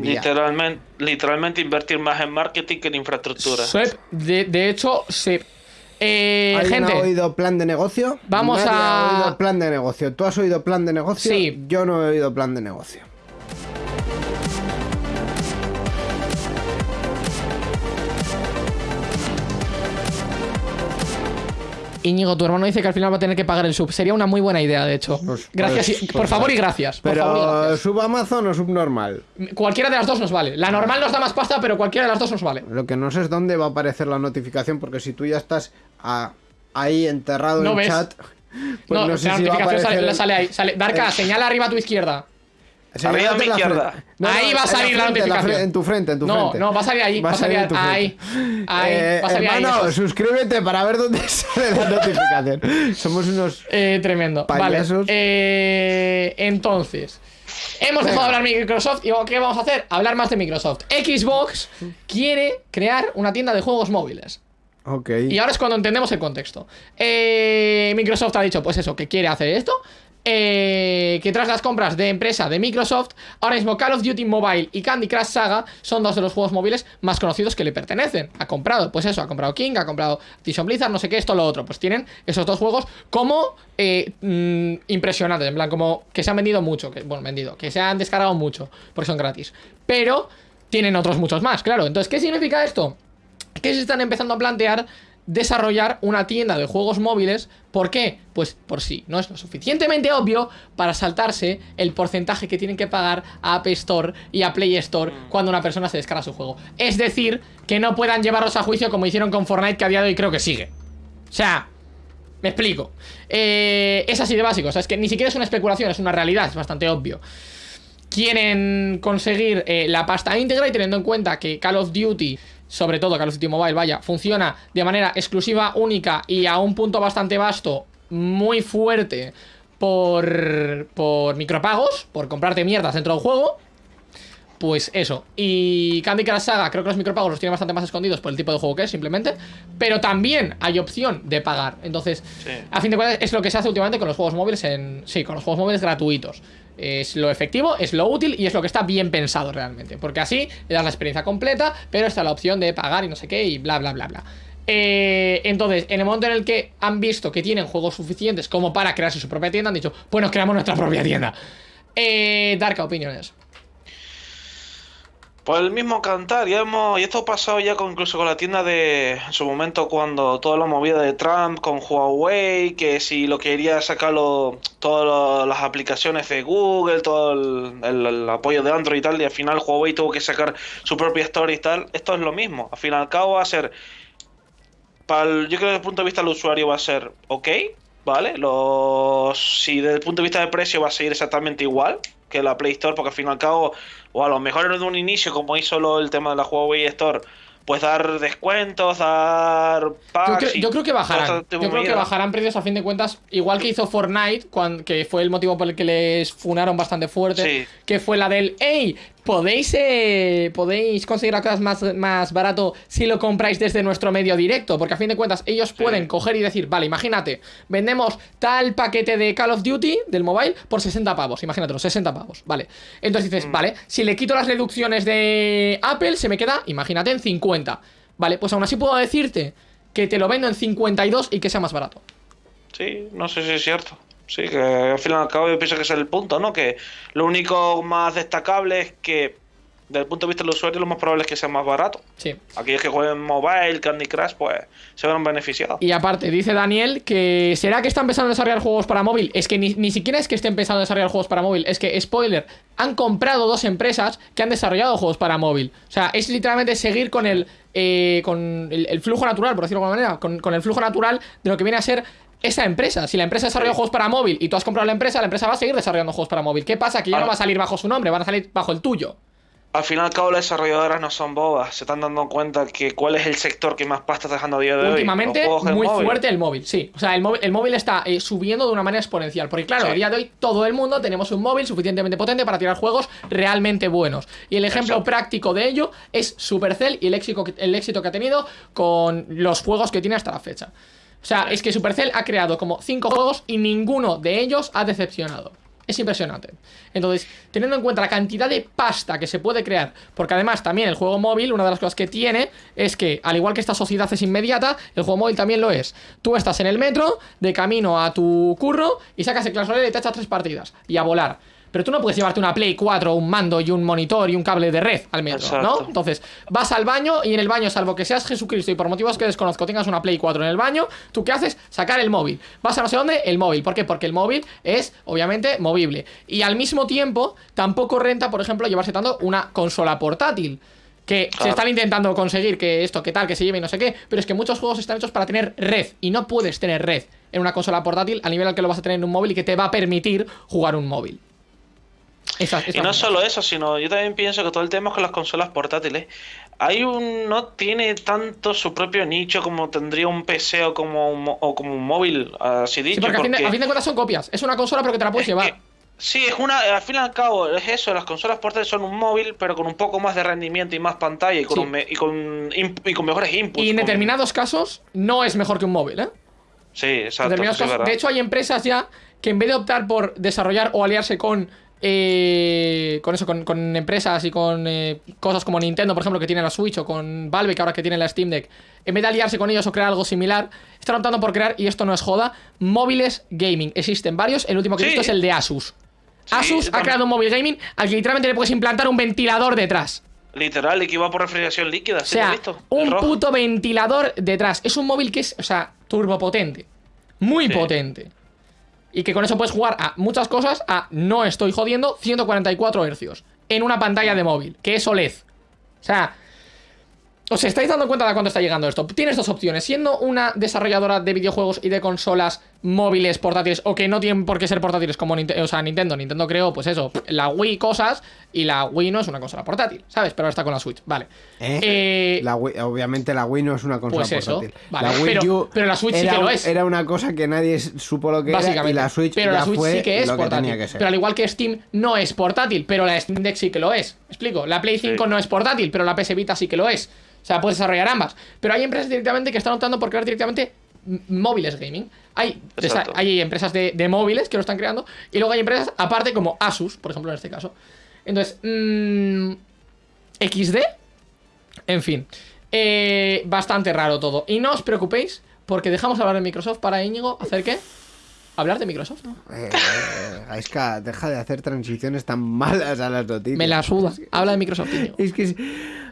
Literalmente, literalmente invertir más en marketing que en infraestructura. De, de hecho, se. Eh, ¿Alguien gente, ha oído plan de negocio? Vamos Nadie a- ha oído plan de negocio. ¿Tú has oído plan de negocio? Sí. Yo no he oído plan de negocio. Íñigo, tu hermano dice que al final va a tener que pagar el sub. Sería una muy buena idea, de hecho. Pues- gracias, pues- y- pues por favor y gracias. Por favor y Pero gracias. sub Amazon o subnormal. Cualquiera de las dos nos vale. La normal nos da más pasta, pero cualquiera de las dos nos vale. Lo que no sé es dónde va a aparecer la notificación, porque si tú ya estás a- ahí enterrado No en ves. chat, pues no, no, sé la si notificación sale, sale ahí. Sale. Darka, señala arriba a tu izquierda. Arriba a mi izquierda. Ahí va a salir la frente, notificación. En tu frente, en tu No, frente. no, va a salir ahí, va a salir tu ahí, ahí, Eh, va a salir ahí, hermano, eso. suscríbete para ver dónde [laughs] sale la notificación. Somos unos... Eh, tremendo. Payasos. Vale. Eh, entonces. Hemos dejado de hablar de Microsoft y ¿qué vamos a hacer? Hablar más de Microsoft. Xbox quiere crear una tienda de juegos móviles. Ok. Y ahora es cuando entendemos el contexto. Eh, Microsoft ha dicho, pues eso, que quiere hacer esto. Eh, que tras las compras de empresa de Microsoft, ahora mismo Call of Duty Mobile y Candy Crush Saga son dos de los juegos móviles más conocidos que le pertenecen. Ha comprado, pues eso, ha comprado King, ha comprado Activision Blizzard, no sé qué, esto, lo otro. Pues tienen esos dos juegos como eh, mm, impresionantes, en plan, como que se han vendido mucho, que, bueno, vendido, que se han descargado mucho, porque son gratis. Pero tienen otros muchos más, claro. Entonces, ¿qué significa esto? que se están empezando a plantear desarrollar una tienda de juegos móviles. ¿Por qué? Pues por si no es lo suficientemente obvio para saltarse el porcentaje que tienen que pagar a App Store y a Play Store cuando una persona se descarga su juego. Es decir, que no puedan llevarlos a juicio como hicieron con Fortnite, que a día de hoy creo que sigue. O sea, me explico. Eh, es así de básico. O sea, es que ni siquiera es una especulación, es una realidad, es bastante obvio quieren conseguir eh, la pasta íntegra y teniendo en cuenta que Call of Duty, sobre todo Call of Duty Mobile, vaya, funciona de manera exclusiva, única y a un punto bastante vasto, muy fuerte por, por micropagos, por comprarte mierdas dentro del juego. Pues eso. Y Candy Crush Saga, creo que los micropagos los tienen bastante más escondidos por el tipo de juego que es, simplemente. Pero también hay opción de pagar. Entonces, Sí. a fin de cuentas, es lo que se hace últimamente con los juegos móviles en. Sí, con los juegos móviles gratuitos. Es lo efectivo, es lo útil y es lo que está bien pensado realmente. Porque así le das la experiencia completa, pero está la opción de pagar y no sé qué y bla, bla, bla, bla. Eh, entonces, en el momento en el que han visto que tienen juegos suficientes como para crearse su propia tienda, han dicho, pues nos creamos nuestra propia tienda. Eh, Darka, opiniones. Pues el mismo cantar, ya hemos, y esto ha pasado ya incluso con la tienda de en su momento cuando toda la movida de Trump con Huawei, que si lo quería sacarlo todas las aplicaciones de Google, todo el, apoyo de Android y tal, y al final Huawei tuvo que sacar su propia store y tal, esto es lo mismo, al fin y al cabo va a ser yo creo que desde el punto de vista del usuario va a ser ok, ¿vale? Los, si desde el punto de vista de precio va a seguir exactamente igual que la Play Store, porque al fin y al cabo, o a lo mejor en un inicio, como hizo lo, el tema de la Huawei Store, pues dar descuentos, dar Yo packs. creo, yo creo que bajarán. Yo creo que bajarán precios a fin de cuentas, igual que hizo Fortnite, que fue el motivo por el que les funaron bastante fuerte, Sí. que fue la del, hey, podéis eh, podéis conseguir las cosas más, más barato si lo compráis desde nuestro medio directo, porque a fin de cuentas ellos pueden coger y decir, vale, imagínate, vendemos tal paquete de Call of Duty del mobile por 60 pavos, imagínatelo, 60 pavos, vale. Entonces Mm. dices, vale, si le quito las reducciones de Apple, se me queda, imagínate, en 50. Vale, pues aún así puedo decirte que te lo vendo en 52 y que sea más barato. Sí, no sé si es cierto. Sí, que al fin y al cabo yo pienso que ese es el punto, ¿no? Que lo único más destacable es que, desde el punto de vista del usuario, lo más probable es que sea más barato. Sí. Aquellos que jueguen mobile, Candy Crush, pues se verán beneficiados. Y aparte, dice Daniel que ¿será que está empezando a desarrollar juegos para móvil? Es que ni, ni siquiera es que esté empezando a desarrollar juegos para móvil, es que, spoiler, han comprado dos empresas que han desarrollado juegos para móvil. O sea, es literalmente seguir con el, eh, con el, el flujo natural, por decirlo de alguna manera, con, con el flujo natural de lo que viene a ser esa empresa. Si la empresa desarrolla Sí. juegos para móvil y tú has comprado la empresa, la empresa va a seguir desarrollando juegos para móvil. ¿Qué pasa? Que ya no va a salir bajo su nombre, van a salir bajo el tuyo. Al fin y al cabo, las desarrolladoras no son bobas. Se están dando cuenta que cuál es el sector que más pasta está dejando a día de hoy. Últimamente, juegos en muy móvil. fuerte el móvil, sí. O sea, el móvil, el móvil está eh, subiendo de una manera exponencial. Porque, claro, Sí. a día de hoy todo el mundo tenemos un móvil suficientemente potente para tirar juegos realmente buenos. Y el ejemplo Exacto. práctico de ello es Supercell y el éxito, que- el éxito que ha tenido con los juegos que tiene hasta la fecha. O sea, es que Supercell ha creado como cinco juegos y ninguno de ellos ha decepcionado. Es impresionante. Entonces, teniendo en cuenta la cantidad de pasta que se puede crear, porque además también el juego móvil, una de las cosas que tiene es que, al igual que esta sociedad es inmediata, el juego móvil también lo es. Tú estás en el metro, de camino a tu curro, y sacas el Royale y te echas tres partidas, y a volar. Pero tú no puedes llevarte una Play 4, un mando y un monitor y un cable de red al metro, ¿no? Exacto. Entonces, vas al baño y en el baño, salvo que seas Jesucristo y por motivos que desconozco tengas una Play 4 en el baño, ¿tú qué haces? Sacar el móvil. Vas a no sé dónde, el móvil. ¿Por qué? Porque el móvil es, obviamente, movible. Y al mismo tiempo, tampoco renta, por ejemplo, llevarse tanto una consola portátil. Que se están intentando conseguir que esto, que tal, que se lleve y no sé qué, pero es que muchos juegos están hechos para tener red y no puedes tener red en una consola portátil al nivel al que lo vas a tener en un móvil y que te va a permitir jugar un móvil. Y no solo eso, sino yo también pienso que todo el tema es con las consolas portátiles. Hay un no tiene tanto su propio nicho como tendría un PC o como un, o como un móvil, así dicho. Sí, porque, a fin de- porque- a fin de cuentas son copias. Es una consola, pero que te la puedes es llevar. que- sí, es una, al fin y al cabo, es eso, las consolas portátiles son un móvil, pero con un poco más de rendimiento y más pantalla y con, Sí. un me- y con, y con mejores inputs. Y en con- determinados casos no es mejor que un móvil, ¿eh? Sí, En exacto. determinados sí, es casos- de hecho, hay empresas ya que en vez de optar por desarrollar o aliarse con. Eh, con eso, con, con empresas y con eh, cosas como Nintendo, por ejemplo, que tiene la Switch, o con Valve, que ahora que tiene la Steam Deck, en vez de aliarse con ellos o crear algo similar, están optando por crear, y esto no es joda, móviles gaming. Existen varios, el último que he Sí. visto es el de Asus. Sí, Asus ha creado un móvil gaming al que literalmente le puedes implantar un ventilador detrás. Literal, y que por refrigeración líquida. O sí, sea, visto. un Rojo. puto ventilador detrás. Es un móvil que es, o sea, turbopotente. Muy potente. Y que con eso puedes jugar a muchas cosas a, no estoy jodiendo, 144 hercios. En una pantalla de móvil, que es OLED. O sea, ¿os estáis dando cuenta de cuánto está llegando esto? Tienes dos opciones. Siendo una desarrolladora de videojuegos y de consolas móviles, portátiles, o que no tienen por qué ser portátiles como Ninte- o sea, Nintendo. Nintendo creó, pues eso, la Wii cosas, y la Wii no es una consola portátil, ¿sabes? Pero ahora está con la Switch, vale. ¿Eh? Eh, La Wii- obviamente la Wii no es una consola Pues eso, portátil. vale, la Wii pero- U pero la Switch sí que lo es. Era una cosa que nadie supo lo que era y la Switch pero ya la Switch fue sí que es que portátil. que. Pero al igual que Steam no es portátil, pero la Steam Deck sí que lo es. ¿Me explico? La Play 5 Sí. no es portátil, pero la PS Vita sí que lo es. O sea, puedes desarrollar ambas. Pero hay empresas directamente que están optando por crear directamente móviles gaming. Hay, hay empresas de, de móviles que lo están creando. Y luego hay empresas aparte como Asus, por ejemplo, en este caso. Entonces, mm, XD. En fin. Eh, bastante raro todo. Y no os preocupéis, porque dejamos hablar de Microsoft para Íñigo. ¿Hacer qué? Hablar de Microsoft, ¿no? Eh, eh, Aiska, deja de hacer transiciones tan malas a las noticias. Me la suda. Habla de Microsoft, Íñigo. Es que es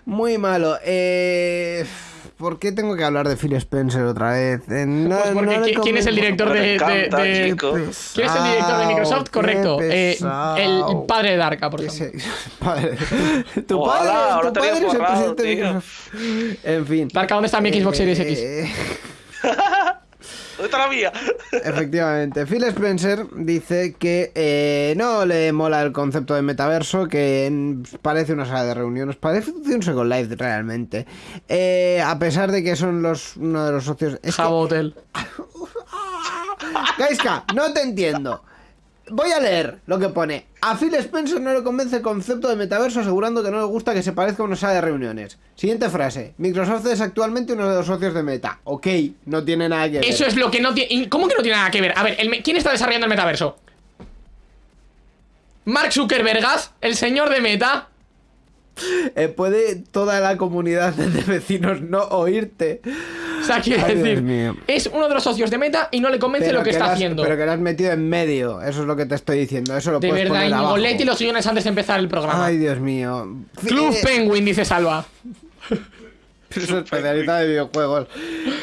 muy malo. Eh, ¿por qué tengo que hablar de Phil Spencer otra vez? Eh, no- Pues porque no ¿quién- ¿quién es el director de, encanta, de- chico. ¿Quién es el director de Microsoft? Correcto. eh, el padre de Darka, por ejemplo. se- [laughs] padre. Tu padre, tu padre es el presidente de. Microsoft. En fin. Darka, ¿dónde está mi Xbox Series X? [laughs] ¿Dónde está la mía? Efectivamente, Phil Spencer dice que eh, no le mola el concepto de metaverso, que parece una sala de reuniones, parece un Second Life realmente. Eh, a pesar de que son los uno de los socios. Es que- Hotel. [laughs] Gaiska, no te entiendo. Voy a leer lo que pone. A Phil Spencer no le convence el concepto de metaverso asegurando que no le gusta que se parezca a una sala de reuniones. Siguiente frase. Microsoft es actualmente uno de los socios de Meta. Ok, no tiene nada que ver. Eso es lo que no tiene. ¿Cómo que no tiene nada que ver? A ver, el ¿quién está desarrollando el metaverso? Mark Zuckerbergas, el señor de Meta. Eh, puede toda la comunidad de vecinos no oírte. O sea, Ay, Dios decir, es uno de los socios de Meta y no le convence lo que, está has- haciendo. pero que lo has metido en medio. Eso es lo que te estoy diciendo. Eso lo de puedes verdad, Íñigo, léete los guiones antes de empezar el programa. Ay, Dios mío. Club Eh, Penguin, dice Salva. [laughs] [laughs] Es especialista de videojuegos.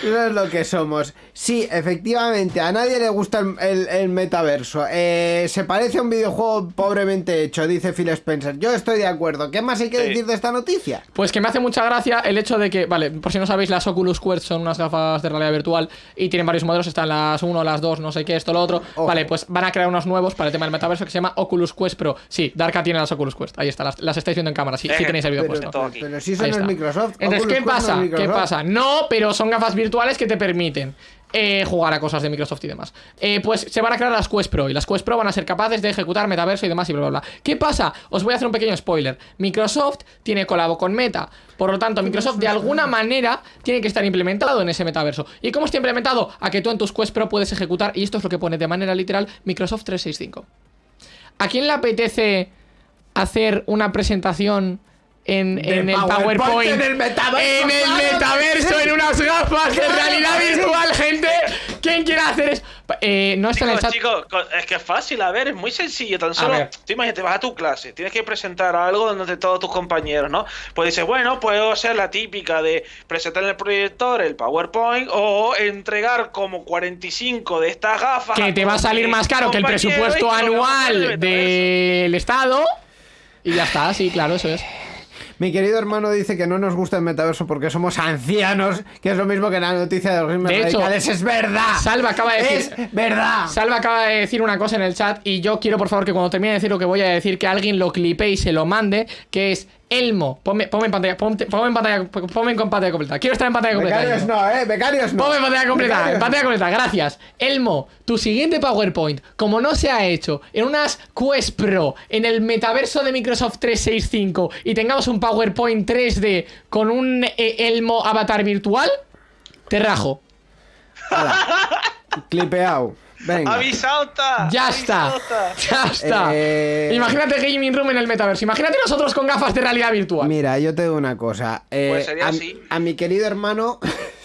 Eso es lo que somos. Sí, efectivamente, a nadie le gusta el, el- el metaverso. Eh, se parece a un videojuego pobremente hecho, dice Phil Spencer. Yo estoy de acuerdo. ¿Qué más hay que Sí. decir de esta noticia? Pues que me hace mucha gracia el hecho de que, vale, por si no sabéis, las Oculus Quest son unas gafas de realidad virtual y tienen varios modelos, están las 1, las 2, no sé qué, esto, lo otro. Ojo. Vale, pues van a crear unos nuevos para el tema del metaverso que se llama Oculus Quest Pro. Sí, Darka tiene las Oculus Quest, ahí está, las, las estáis viendo en cámara, sí, sí Eh, tenéis el vídeo Pero, puesto. todo aquí. pero si eso no es. Microsoft. Entonces, Oculus ¿qué es pasa? ¿Qué pasa? No, pero son gafas virtuales que te permiten eh, jugar a cosas de Microsoft y demás. Eh, pues se van a crear las Quest Pro y las Quest Pro van a ser capaces de ejecutar metaverso y demás y bla, bla, bla. ¿Qué pasa? Os voy a hacer un pequeño spoiler. Microsoft tiene colabo con Meta. Por lo tanto, Microsoft de alguna manera tiene que estar implementado en ese metaverso. ¿Y cómo está implementado? A que tú en tus Quest Pro puedes ejecutar, y esto es lo que pone de manera literal, Microsoft 365. ¿A quién le apetece hacer una presentación en, el PowerPoint PowerPoint? en el metaverso, En el metaverso, unas gafas de realidad virtual, gente. ¿Quién quiere hacer eso? Eh, no está en el chat. chicos, es que es fácil, a ver, es muy sencillo. Tan solo, tú imagínate, vas a tu clase, tienes que presentar algo donde todos tus compañeros, ¿no? Pues dices, bueno, puedo hacer la típica de presentar en el proyector el PowerPoint o entregar como 45 de estas gafas. Que te va a salir más caro que el presupuesto anual del Estado. Y ya está, sí, claro, eso es. Mi querido hermano dice que no nos gusta el metaverso porque somos ancianos, que es lo mismo que la noticia de los gamers De hecho. ¡Es verdad! Salva acaba de decir- ¡Es verdad! Salva acaba de decir una cosa en el chat y yo quiero por favor que cuando termine de decir lo que voy a decir que alguien lo clipe y se lo mande, que es Elmo. Ponme, ponme en pantalla, ponte- ponme en pantalla, ponme en pantalla completa. Quiero estar en pantalla completa. Becarios Elmo. no, eh, becarios no. Ponme en pantalla completa, Becarios en pantalla completa, gracias. Elmo, tu siguiente PowerPoint, como no se ha hecho en unas Quest Pro, en el metaverso de Microsoft 365 y tengamos un PowerPoint 3D con un eh, Elmo avatar virtual, te rajo. [laughs] Clipeado. Venga. Está. Ya está. Ya está. Eh, Imagínate Gaming Room en el metaverso. Imagínate nosotros con gafas de realidad virtual. Mira, yo te digo una cosa. eh, Pues sería a, así. a mi querido hermano. [laughs]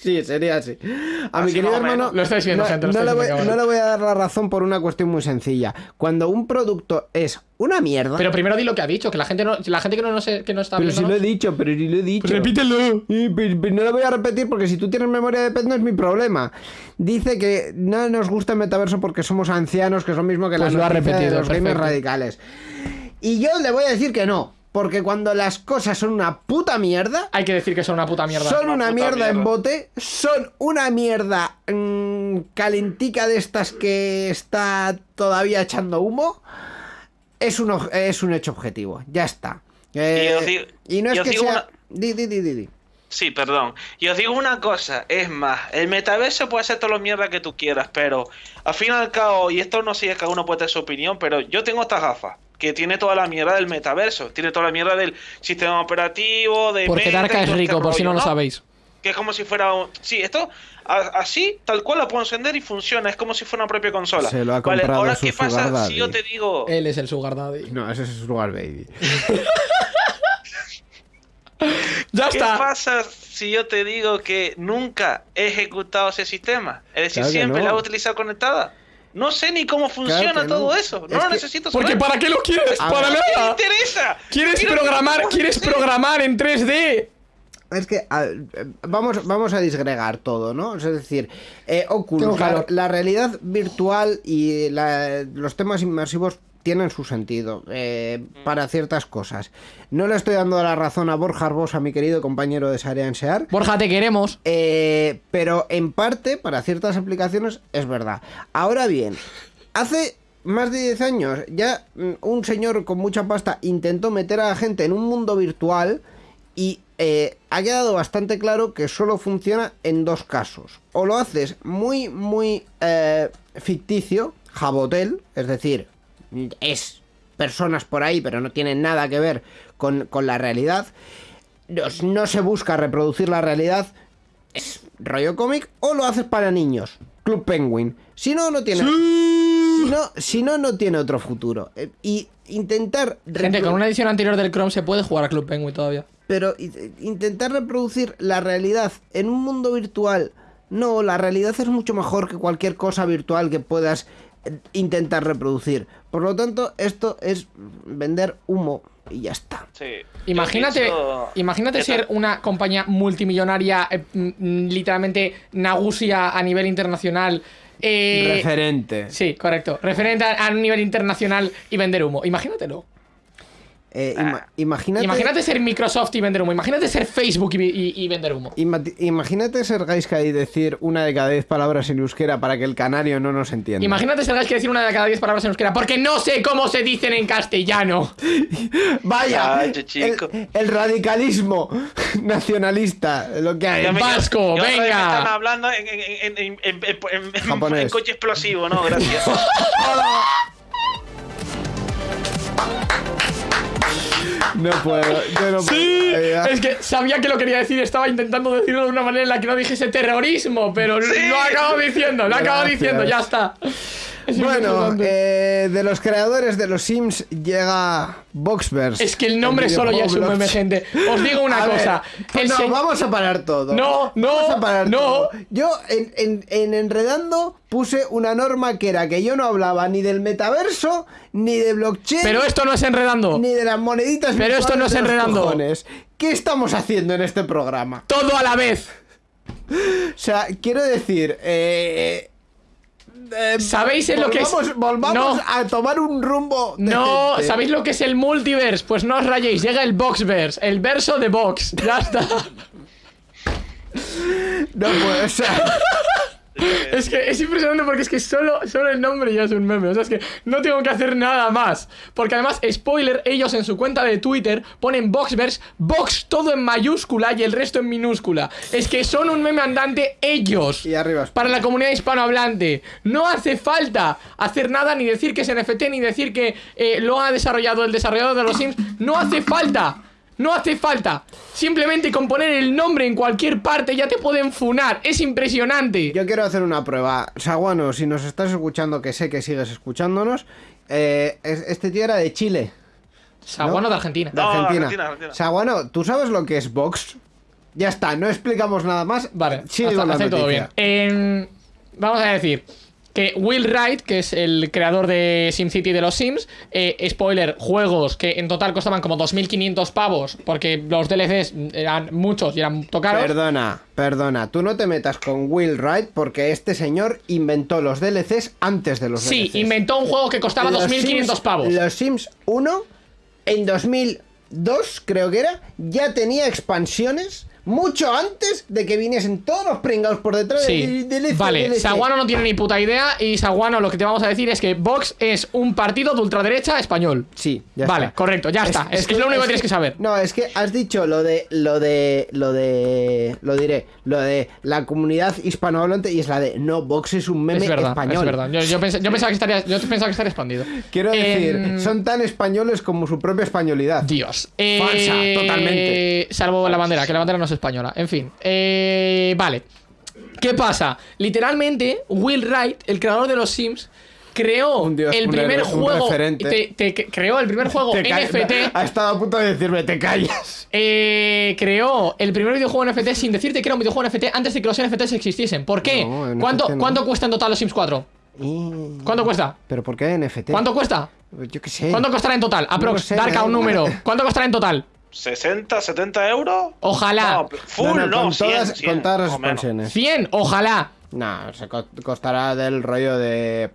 sí, sería así. A mi querido hermano. Lo estáis viendo, no, gente, lo no estáis le voy, no le voy a dar la razón por una cuestión muy sencilla. Cuando un producto es una mierda. Pero primero di lo que ha dicho, que la gente no, la gente que no, no, sé- que no está Pero si lo he dicho, pero si lo he dicho. Repítelo. Y, no lo voy a repetir porque si tú tienes memoria de pez no es mi problema. Dice que no nos gusta el metaverso porque somos ancianos, que es lo mismo que Pues la lo ha noticia de repetido, los gamers radicales. Y yo le voy a decir que no, porque cuando las cosas son una puta mierda, Hay que decir que son una puta mierda. son Una mierda, en bote, son una mierda mm, calentica de estas que está todavía echando humo. Es un, es un hecho objetivo, ya está. Eh, Y os digo- y no es y os que sea... una- Di, di, di, di, di. Sí, perdón. Y os digo una cosa, es más, el metaverso puede ser todo lo mierda que tú quieras, pero al fin y al cabo, y esto no sé si cada uno puede tener su opinión, pero yo tengo estas gafas, que tiene toda la mierda del metaverso, tiene toda la mierda del sistema operativo, de Porque Meta Darka es este rico, por si no lo sabéis. Que es como si fuera un... Sí, esto a- así, tal cual lo puedo encender y funciona, es como si fuera una propia consola. Se lo ha vale, comprado ahora su qué pasa sugar daddy. si yo te digo... Él es el Sugar Daddy. No, ese es su lugar, baby. [laughs] Ya ¿Qué está. pasa si yo te digo que nunca he ejecutado ese sistema? Es decir, Claro siempre no. la he utilizado conectada. No sé ni cómo funciona todo no. eso. No Es lo que- necesito Porque saber. ¿para qué lo quieres? A Para ver. ¿Qué me nada. interesa? ¿Quieres Quiero programar? ¿Quieres programar en 3D? Es que a- vamos, vamos a disgregar todo, ¿no? Es decir, eh, la, realidad virtual y la- los temas inmersivos tienen su sentido eh, para ciertas cosas. No le estoy dando la razón a Borja Arbosa, mi querido compañero de Sarea en Sear. Borja, te queremos. Eh, pero en parte, para ciertas aplicaciones, es verdad. Ahora bien, hace más de 10 años ya mm, un señor con mucha pasta intentó meter a la gente en un mundo virtual y eh, ha quedado bastante claro que solo funciona en dos casos. O lo haces muy, muy eh, ficticio, jabotel, es decir, es personas por ahí, pero no tienen nada que ver con, con la realidad. No, no se busca reproducir la realidad, es rollo cómic, o lo haces para niños. Club Penguin. Si no, no tiene. Si no, si no, no tiene otro futuro. Eh, Y intentar. Gente, con una edición anterior del Chrome se puede jugar a Club Penguin todavía. Pero i- intentar reproducir la realidad en un mundo virtual. No, la realidad es mucho mejor que cualquier cosa virtual que puedas eh, intentar reproducir. Por lo tanto, esto es vender humo y ya está. Sí. Imagínate, pienso- imagínate ser una compañía multimillonaria, eh, mm, literalmente Nagusia a nivel internacional. eh, Referente. Sí, correcto. Referente a, a un nivel internacional y vender humo. Imagínatelo. Eh, ima- imagínate. Imagínate ser Microsoft y vender humo. Imagínate ser Facebook y, y- y vender humo. Ima- Imagínate ser Gaiska y decir una de cada diez palabras en euskera para que el canario no nos entienda. Imagínate ser que decir una de cada diez palabras en euskera, porque no sé cómo se dicen en castellano. [laughs] Vaya, Ay, chico. el, el radicalismo [laughs] nacionalista, lo que hay. Vasco, yo me venga. están hablando en, en, en, en, en- en- en- Japonés. en coche explosivo, ¿no? Gracias. [laughs] No puedo, yo no Sí, puedo. Es que sabía que lo quería decir, estaba intentando decirlo de una manera en la que no dijese terrorismo, pero Sí. lo acabo diciendo, lo acabo diciendo, ya está. [laughs] Bueno, eh, de los creadores de los Sims llega Boxverse. es que el nombre solo ya es un meme, gente. Os digo una [laughs] A ver, cosa. el no, se- vamos a parar todo. No, no, Vamos a parar no. todo. Yo en, en- en Enredando puse una norma que era que yo no hablaba ni del metaverso, ni de blockchain, Pero esto no es enredando. ni de las moneditas Pero esto no es enredando. cojones. ¿Qué estamos haciendo en este programa? Todo a la vez. [laughs] O sea, quiero decir, eh, eh, ¿Sabéis en lo que es? volvamos- No. a tomar un rumbo. No. ¿sabéis lo que es el multiverse? Pues no os rayéis, llega el Boxverse, el verso de Box. Ya está. [laughs] No puede o sea, [laughs] Es que es impresionante porque es que solo, solo el nombre ya es un meme. O sea, es que no tengo que hacer nada más. Porque además, spoiler, ellos en su cuenta de Twitter ponen Boxverse, Box todo en mayúscula y el resto en minúscula. Es que son un meme andante ellos. Y arriba. Para la comunidad hispanohablante. No hace falta hacer nada, ni decir que es NFT, ni decir que eh, lo ha desarrollado el desarrollador de los Sims. No hace falta. No hace falta. Simplemente con poner el nombre en cualquier parte ya te pueden funar. Es impresionante. Yo quiero hacer una prueba. Saguano, si nos estás escuchando, que sé que sigues escuchándonos, eh, es- este tío era de Chile, Saguano de Argentina. de No, Argentina. Argentina, Argentina. Saguano, ¿tú sabes lo que es Vox? Ya está, no explicamos nada más. Vale, hasta, hasta todo bien. En- vamos a decir que Will Wright, que es el creador de SimCity de los Sims, eh, spoiler, juegos que en total costaban como 2.500 pavos, porque los DLCs eran muchos y eran tocaros. Perdona, perdona, tú no te metas con Will Wright porque este señor inventó los DLCs antes de los Sí, DLCs. inventó un juego que costaba Los 2.500 Sims- pavos. Los Sims 1, en 2002, creo que era, ya tenía expansiones mucho antes de que viniesen todos los pringados por detrás. Sí, de- de- de- vale, DLC. Saguano no tiene ni puta idea y Saguano lo que te vamos a decir es que Vox es un partido de ultraderecha español. Sí, ya Vale, está. correcto, ya está. Es- es lo único que tienes que saber. No, es que has dicho lo de, lo de, lo de, lo diré, lo de la comunidad hispanohablante y es la de, no, Vox es un meme Es verdad, español. es verdad. Yo, yo pensé- yo pensaba que estaría, yo pensaba que estaría expandido. Quiero decir, Em, son tan españoles como su propia españolidad. Dios. Falsa, Eh, totalmente. Salvo la bandera, que la bandera no es española. En fin. Eh, vale. ¿Qué pasa? Literalmente, Will Wright, el creador de los Sims, creó Un dios, el primer un juego. te- te- creó el primer juego [laughs] NFT. Ha estado a punto de decirme, te callas. eh, creó el primer videojuego NFT sin decirte que era un videojuego NFT antes de que los NFTs existiesen. ¿Por qué? No, ¿Cuánto, no. ¿Cuánto cuesta en total los Sims 4? Y- ¿Cuánto cuesta? ¿Pero por qué NFT? ¿Cuánto cuesta? Yo qué sé. ¿Cuánto costará en total? Aprox, sé, Darka, da un número. ¿Cuánto costará en total? 60, 70 euros. Ojalá. No, full, no, con, 100, todas, 100, con todas las expansiones. 100, ojalá. No, se co- costará del rollo de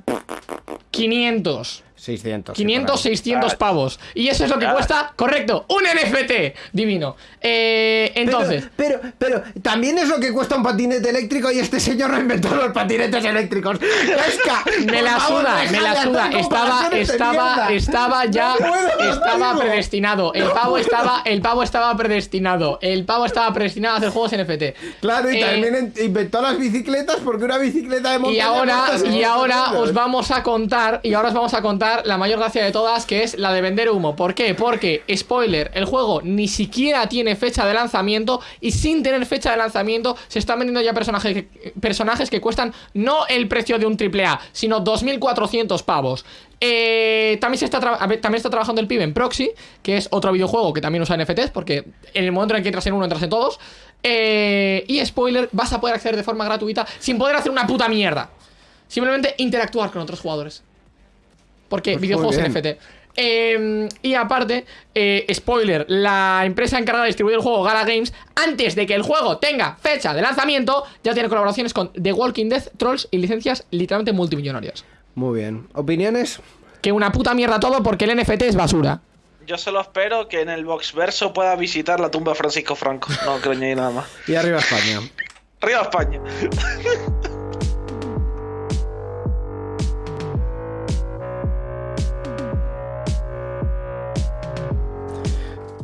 500. 600. sí, 500, por ahí. 600 Ah. pavos. Y eso es lo que Ah. cuesta, correcto, un NFT. Divino. Eh, entonces, Pero, pero, pero también es lo que cuesta un patinete eléctrico y este señor no inventó los patinetes eléctricos. Esca, [laughs] me la favor, suda, me la suda. Estaba, estaba, estaba ya, No puedo, no estaba predestinado. El pavo estaba, el pavo estaba predestinado. El pavo estaba predestinado a hacer juegos NFT. Claro, y Eh, también en- inventó las bicicletas porque una bicicleta de montaña Y ahora, y 600 ahora os vamos a contar, y ahora os vamos a contar la mayor gracia de todas, que es la de vender humo. ¿Por qué? Porque, spoiler, el juego ni siquiera tiene fecha de lanzamiento y sin tener fecha de lanzamiento se están vendiendo ya personajes que, personajes que cuestan no el precio de un AAA, sino 2.400 pavos. Eh, también, se está también está trabajando el pibe en Proxy, que es otro videojuego que también usa NFTs, porque en el momento en el que entras en uno, entras en todos. Eh, y spoiler, vas a poder acceder de forma gratuita sin poder hacer una puta mierda. Simplemente interactuar con otros jugadores. Porque Pues videojuegos. NFT. Eh, y aparte, eh, spoiler, la empresa encargada de distribuir el juego Gala Games, antes de que el juego tenga fecha de lanzamiento, ya tiene colaboraciones con The Walking Dead, Trolls y licencias literalmente multimillonarias. Muy bien. ¿Opiniones? Que una puta mierda todo porque el NFT es basura. Yo solo espero que en el Boxverso pueda visitar la tumba de Francisco Franco. No creo ni nada más. Y arriba España. Arriba España.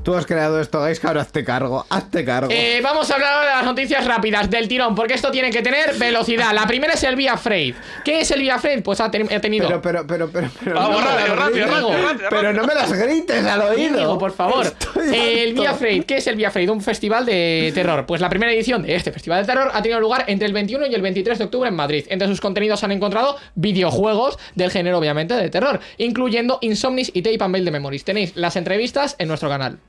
Tú has creado esto, Gais, ahora hazte cargo. Hazte cargo. Eh, vamos a hablar ahora de las noticias rápidas del tirón, porque esto tiene que tener velocidad. La primera es el Via Freight. ¿Qué es el Via Freight? Pues ha, ten- ha tenido. Pero, pero, pero, pero, pero. Vamos, no rápido, rápido, rápido, rápido, Pero no me las grites al oído. Íñigo, por favor. Estoy El. Via Freight. ¿Qué es el Via Freight? Un festival de terror. Pues la primera edición de este festival de terror ha tenido lugar entre el 21 y el 23 de octubre en Madrid. Entre sus contenidos han encontrado videojuegos del género, obviamente, de terror, incluyendo Insomnis y Tape and Mail de Memories. Tenéis las entrevistas en nuestro canal.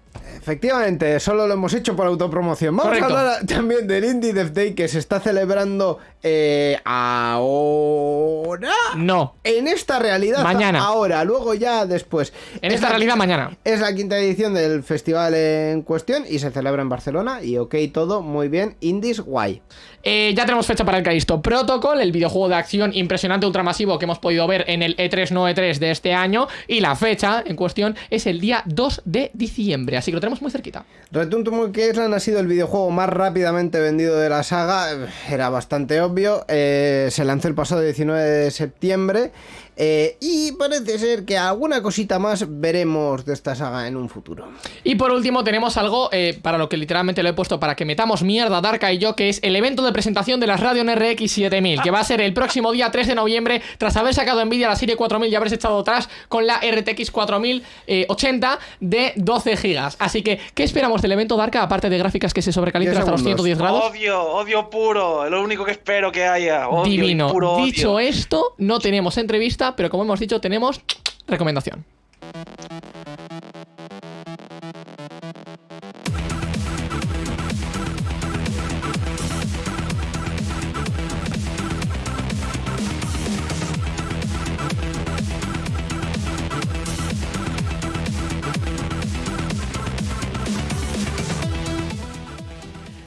Efectivamente, solo lo hemos hecho por autopromoción. Vamos Correcto. a hablar también del Indie Dev Day que se está celebrando eh, ahora. No. En esta realidad. Mañana. Ahora, luego ya después. En Es esta la realidad, mañana. Es la quinta edición del festival en cuestión y se celebra en Barcelona. Y ok, todo muy bien. Indies, guay. Eh, ya tenemos fecha para el Callisto Protocol, el videojuego de acción impresionante ultramasivo que hemos podido ver en el E E3 no E3 de este año. Y la fecha en cuestión es el día 2 de diciembre, así que lo tenemos muy cerquita. Return Monkey Island ha sido el videojuego más rápidamente vendido de la saga. Era bastante obvio. Eh, se lanzó el pasado 19 de septiembre. Eh, y parece ser que alguna cosita más veremos de esta saga en un futuro. Y por último tenemos algo eh, para lo que literalmente lo he puesto para que metamos mierda Darka y yo, que es el evento de presentación de la Radeon RX 7000, que va a ser el próximo día 3 de noviembre, tras haber sacado Nvidia la serie 4000 y haberse echado atrás con la RTX 4080 de 12 GB. Así que, ¿qué esperamos del evento Darka, aparte de gráficas que se sobrecalientan 10 hasta los segundos. 110 grados? Odio, odio puro. Lo único que espero que haya. Odio y Divino. puro odio. Dicho esto, no tenemos entrevista, pero como hemos dicho, tenemos recomendación.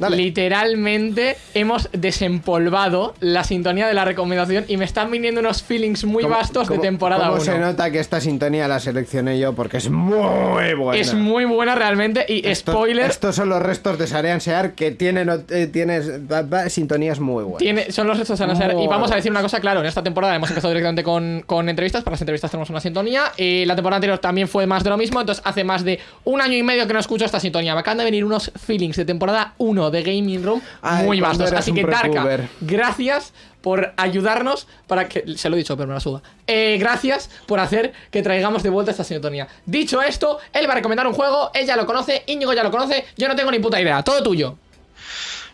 Dale. Literalmente hemos desempolvado la sintonía de la recomendación y me están viniendo unos feelings muy ¿Cómo- vastos de temporada ¿Cómo 1. se nota que esta sintonía la seleccioné yo? Porque es muy buena. Es muy buena realmente y Esto- spoiler, Estos son los restos de Sarean Sear que tienen eh, sintonías muy buenas. tiene, son los restos de Anaser. Y Muy vamos a decir una cosa, claro, en esta temporada hemos empezado directamente con, con entrevistas, para las entrevistas tenemos una sintonía. Y la temporada anterior también fue más de lo mismo, entonces hace más de un año y medio que no escucho esta sintonía. Me acaban de venir unos feelings de temporada 1 de Gaming Room Ay, muy vastos. Así que Darka, gracias por ayudarnos para que. Se lo he dicho, pero me la suda. Eh, gracias por hacer que traigamos de vuelta esta sintonía. Dicho esto, él va a recomendar un juego, ella lo conoce, Íñigo ya lo conoce, yo no tengo ni puta idea, todo tuyo.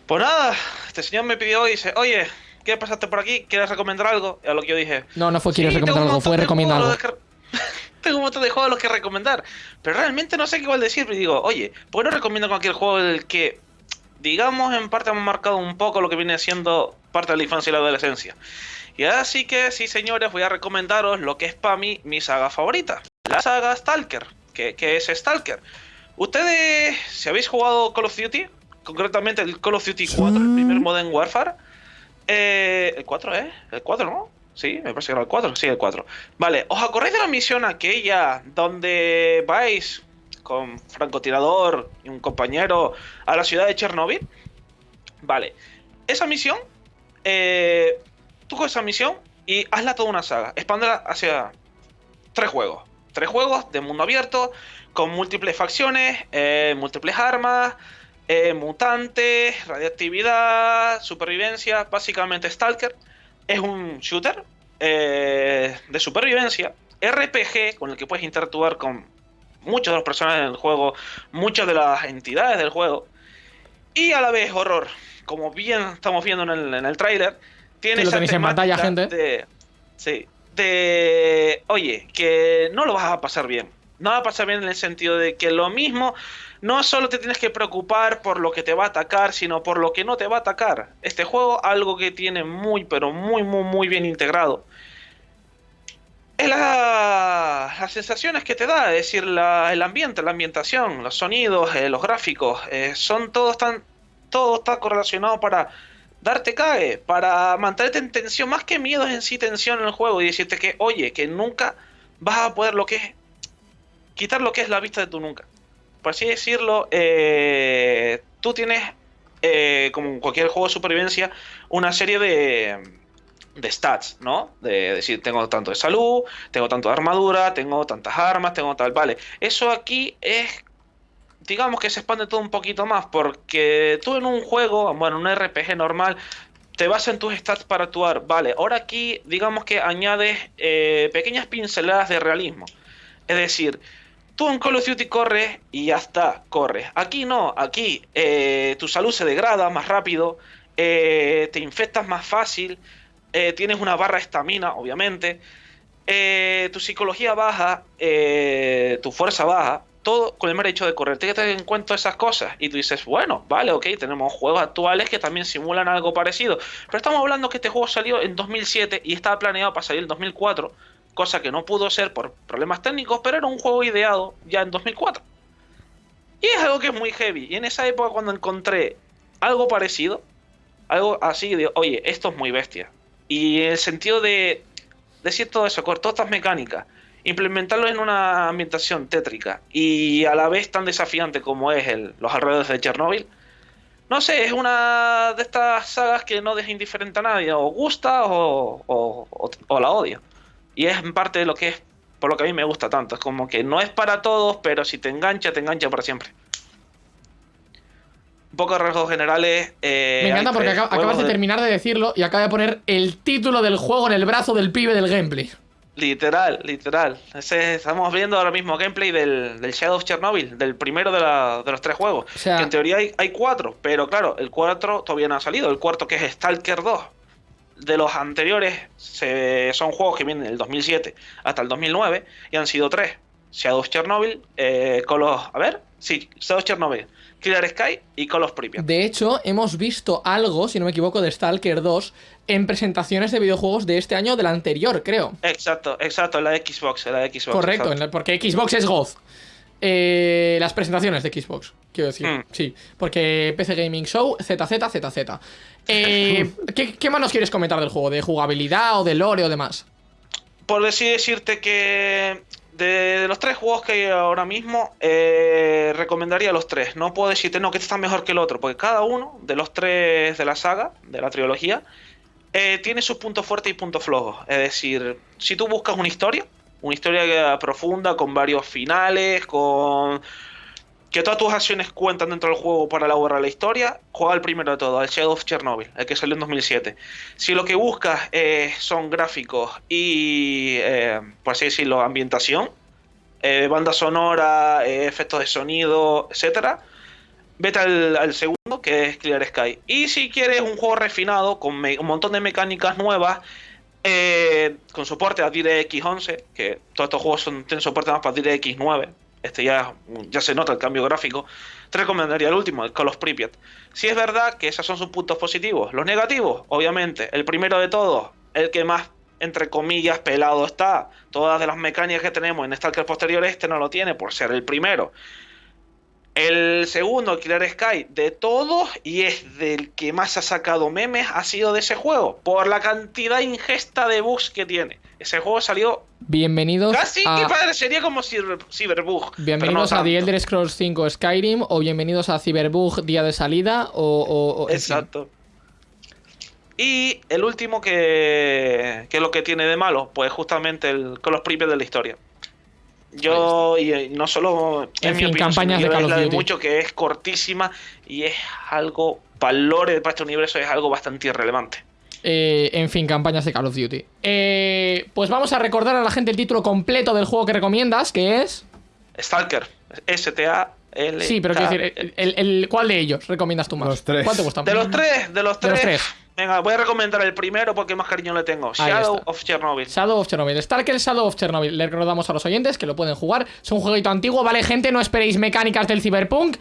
Pues nada, este señor me pidió y dice, oye, ¿quieres pasarte por aquí? ¿Quieres recomendar algo? Y a lo que yo dije, No, no fue quieres "Sí, recomendar algo, fue juegos algo. [laughs] tengo un montón de juegos a los que recomendar. Pero realmente no sé qué igual decir. Y digo, oye, ¿por qué no recomiendo cualquier juego del que, digamos, en parte han marcado un poco lo que viene siendo parte de la infancia y la adolescencia? Y así que, sí, señores, voy a recomendaros lo que es para mí mi saga favorita. La saga Stalker. ¿Qué, qué es Stalker? Ustedes, si habéis jugado Call of Duty, concretamente el Call of Duty 4, el primer Modern Warfare, eh, el 4, ¿eh? El 4, ¿no? Sí, me parece que era el 4, sí, el 4. Vale, ¿os acordáis de la misión aquella donde vais con francotirador y un compañero a la ciudad de Chernobyl? Vale, esa misión, eh, tú con esa misión y hazla toda una saga, expándela hacia tres juegos. Tres juegos de mundo abierto, con múltiples facciones, eh, múltiples armas, eh, mutantes, radiactividad, supervivencia, básicamente Stalker. Es un shooter de supervivencia, RPG, con el que puedes interactuar con muchos de los personajes del juego, muchas de las entidades del juego, y a la vez horror. Como bien estamos viendo en el, en el tráiler, tiene Que lo esa tenéis en pantalla, gente. de- sí, de... Oye, que no lo vas a pasar bien. No va a pasar bien en el sentido de que lo mismo, no solo te tienes que preocupar por lo que te va a atacar, sino por lo que no te va a atacar. Este juego, algo que tiene muy, pero muy, muy, muy bien integrado, es la- las sensaciones que te da, es decir, la- el ambiente, la ambientación, los sonidos, eh, los gráficos, eh, son todos tan, todo está correlacionado para darte cague, para mantenerte en tensión, más que miedo en sí tensión en el juego y decirte que, oye, que nunca vas a poder lo que es, quitar lo que es la vista de tu nunca. Por así decirlo, eh, tú tienes, como en cualquier juego de supervivencia, una serie de, de stats, ¿no? De decir, tengo tanto de salud, tengo tanto de armadura, tengo tantas armas, tengo tal, vale. Eso aquí es, digamos que se expande todo un poquito más, porque tú en un juego, bueno, en un RPG normal, te basas en tus stats para actuar, vale. Ahora aquí, digamos que añades eh, pequeñas pinceladas de realismo. Es decir, tú en Call of Duty corres y ya está, corres. Aquí no, aquí eh, tu salud se degrada más rápido, eh, te infectas más fácil, eh, tienes una barra de estamina, obviamente, eh, tu psicología baja, eh, tu fuerza baja, todo con el mero hecho de correr. Tienes que tener en cuenta esas cosas. Y tú dices, bueno, vale, ok, tenemos juegos actuales que también simulan algo parecido. Pero estamos hablando que este juego salió en 2007 y estaba planeado para salir en 2004, cosa que no pudo ser por problemas técnicos, pero era un juego ideado ya en 2004. Y es algo que es muy heavy. Y en esa época cuando encontré algo parecido, algo así de, oye, esto es muy bestia. Y el sentido de decir todo eso, cortar estas mecánicas, implementarlo en una ambientación tétrica y a la vez tan desafiante como es el, los alrededores de Chernobyl, no sé, es una de estas sagas que no deja indiferente a nadie, o gusta o- o la odia. Y es en parte de lo que es, por lo que a mí me gusta tanto, es como que no es para todos, pero si te engancha, te engancha para siempre. Un poco de rasgos generales. eh, Me encanta porque acabas de de- terminar de decirlo y acaba de poner el título del juego en el brazo del pibe del gameplay. Literal, literal. Ese- estamos viendo ahora mismo gameplay del, del Shadow of Chernobyl, del primero de, la- de los tres juegos. O sea- que en teoría hay, hay cuatro, pero claro, el cuatro todavía no ha salido. El cuarto que es Stalker 2. De los anteriores se- son juegos que vienen del 2007 hasta el 2009 y han sido tres. Shadow of Chernobyl, eh, Call of... A ver, sí, Shadow of Chernobyl, Killer Sky y Call of Pripyat. De hecho, hemos visto algo, si no me equivoco, de Stalker 2 en presentaciones de videojuegos de este año o del anterior, creo. Exacto, exacto, la de Xbox, la de Xbox. Correcto, en la- porque Xbox es Goz. Eh, las presentaciones de Xbox, quiero decir. Hmm. Sí, porque PC Gaming Show, ZZ, ZZ. [laughs] Eh, ¿qué, ¿Qué más nos quieres comentar del juego? ¿De jugabilidad o de lore o demás? por decirte que de los tres juegos que hay ahora mismo, eh, recomendaría los tres. No puedo decirte, no, que este está mejor que el otro, porque cada uno de los tres de la saga, de la trilogía, eh, tiene sus puntos fuertes y puntos flojos. Es decir, si tú buscas una historia, una historia profunda, con varios finales, con que todas tus acciones cuentan dentro del juego para elaborar la historia, juega el primero de todo, el Shadow of Chernobyl, el que salió en 2007. Si lo que buscas eh, son gráficos y, eh, por así decirlo, ambientación, eh, banda sonora, eh, efectos de sonido, etcétera, vete al, segundo, que es Clear Sky. Y si quieres un juego refinado, con un montón de mecánicas nuevas, con soporte a DirectX 11, que todos estos juegos tienen soporte más para DirectX 9, este ya, ya se nota el cambio gráfico, te recomendaría el último, el Call of Pripyat. Si es verdad que esos son sus puntos positivos. Los negativos, obviamente, el primero de todos, el que más, entre comillas, pelado está. Todas de las mecánicas que tenemos en Stalker posterior, este no lo tiene por ser el primero. El segundo, Killer Sky, de todos, y es del que más ha sacado memes, ha sido de ese juego, por la cantidad ingesta de bugs que tiene. Ese juego salió Bienvenidos casi a... que parecería como Cyber- Cyberbug. Bienvenidos no a The. Elder Scrolls 5 Skyrim o bienvenidos a Cyberbug día de salida o... o-. Exacto. Y el último que, que lo que tiene de malo, pues justamente el, con los premios de la historia. Yo, y eh, no solo En en mi fin, opinión, campañas de Call es of la de Duty. mucho que es cortísima y es algo, valores para este universo es algo bastante irrelevante. Eh, en fin, campañas de Call of Duty. Eh, pues vamos a recordar a la gente el título completo del juego que recomiendas, que es... Stalker, S-T-A-L. Sí, pero quiero decir, el, el- ¿cuál de ellos recomiendas tú más? Los tres. ¿Cuál te gusta más? De los tres, de los De los tres. tres. Venga, voy a recomendar el primero porque más cariño le tengo. Shadow of Chernobyl. Shadow of Chernobyl. Stalker Shadow of Chernobyl. Le recordamos a los oyentes que lo pueden jugar. Es un jueguito antiguo, ¿vale, gente? No esperéis mecánicas del Cyberpunk.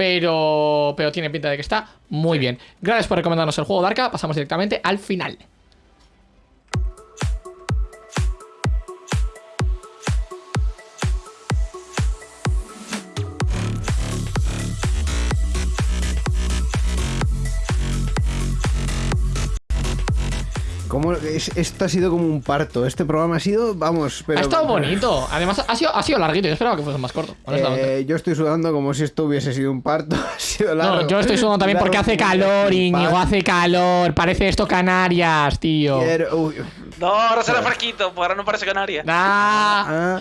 Pero, pero tiene pinta de que está muy bien. Gracias por recomendarnos el juego, Darka. Pasamos directamente al final. ¿Cómo es- esto ha sido como un parto. Este programa ha sido, vamos, pero. ha estado bonito. Además, ha sido, ha sido larguito. Yo esperaba que fuese más corto, honestamente. Eh, yo estoy sudando como si esto hubiese sido un parto. [laughs] ha sido largo. no, yo estoy sudando también porque hace como calor, Íñigo. Hace calor. Parece esto Canarias, tío. Quiero- uy, No, ahora será fresquito, pues ahora no parece canaria. Ah. Ah,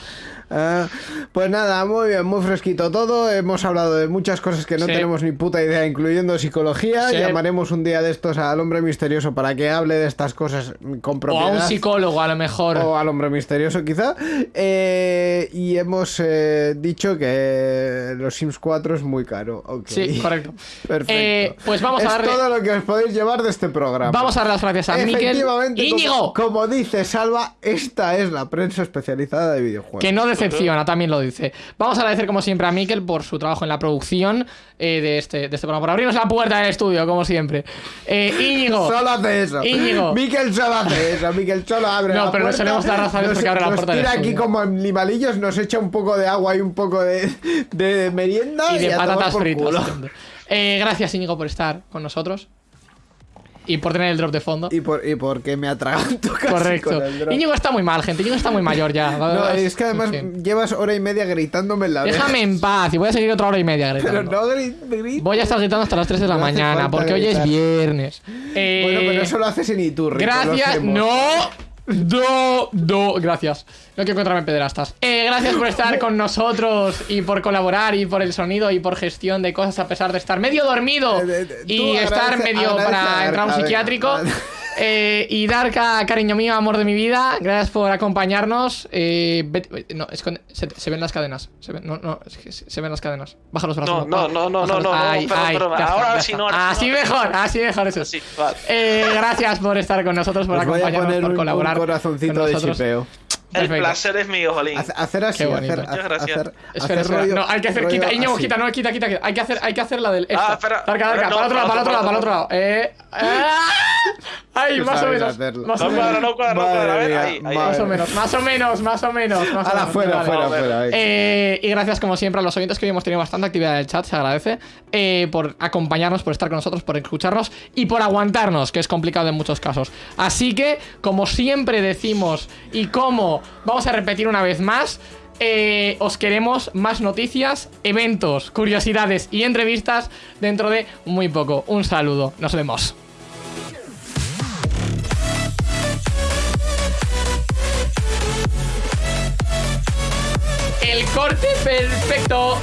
ah. Pues nada, muy bien, muy fresquito todo. Hemos hablado de muchas cosas que no Sí. tenemos ni puta idea, incluyendo psicología. Sí. Llamaremos un día de estos al hombre misterioso para que hable de estas cosas con O a propiedad. un psicólogo, a lo mejor. O al hombre misterioso, quizá. Eh, y hemos eh, dicho que los Sims 4 es muy caro. Sí, correcto. [laughs] Perfecto. Eh, pues vamos a darle- todo lo que os podéis llevar de este programa. Vamos a dar las gracias a Miquel. Íñigo, como, como dice Salva, esta es la prensa especializada de videojuegos. que no decepciona, también lo dice. Vamos a agradecer como siempre a Miquel por su trabajo en la producción eh, de, este, de este programa, por abrirnos la puerta del estudio, como siempre. Eh, Íñigo. [laughs] Solo hace eso. Íñigo. Miquel solo hace eso. Miquel solo abre No, la pero puerta. solemos dar las gracias nos- porque abre la puerta del tira aquí estudio. como animalillos, nos echa un poco de agua y un poco de, de merienda. y de patatas fritas. Eh, gracias, Íñigo, por estar con nosotros. Y por tener el drop de fondo. Y, por, y porque me atraganto casi Correcto. con el drone. Íñigo está muy mal, gente. Íñigo está muy mayor ya. [laughs] No, es que además En fin. llevas hora y media gritándome en la oreja. Déjame en paz y voy a seguir otra hora y media Pero gritando. no gri- grites. Voy a estar gritando hasta las 3 de la No mañana porque hoy es viernes. Eh, Bueno, pero eso lo haces en Iturri. Gracias. No. No, no, gracias. No quiero encontrarme en pederastas. Eh, gracias por estar con nosotros y por colaborar y por el sonido y por gestión de cosas a pesar de estar medio dormido Eh, y estar medio para entrar a un psiquiátrico. Eh, y Darka, cariño mío, amor de mi vida, gracias por acompañarnos. Eh, vete- no, esconde- se, se ven las cadenas. Se ven, no, no, se, se ven las cadenas. Baja los brazos. No, no, no, no, no, no, Ay, perdón, ay, ahora sí no, ahora sí Así no. mejor, así mejor eso. Vale. Eh, gracias por estar con nosotros, por Os voy a acompañarnos, poner por un, colaborar. un corazoncito con de nosotros. Chipeo. El Perfecto. placer es mío, Jolín. Hace- Hacer así, Qué bonito. hacer, Muchas gracias. hacer, Espera, hacer rollo- no, hay que hacer, quita, Íñigo, así. quita, no, quita, quita, quita. Hay que hacer, hay que hacer la del. Esta. Ah, espera. Darka, Darka, No, para otro lado, para para otro lado, para otro lado. Eh. ah, Ay, más o menos. hacerlo. Más o No menos. cuadra, no cuadra, no cuadra. A ver, mía, ahí, ahí. Más o menos, más o menos, más o menos. Más menos. fuera, fuera, vale. fuera. ahí. Eh, y gracias como siempre a los oyentes que hoy hemos tenido bastante actividad en el chat, se agradece eh, por acompañarnos, por estar con nosotros, por escucharnos y por aguantarnos, que es complicado en muchos casos. Así que, como siempre decimos y como vamos a repetir una vez más, eh, os queremos más noticias, eventos, curiosidades y entrevistas dentro de muy poco. Un saludo, nos vemos. El corte perfecto.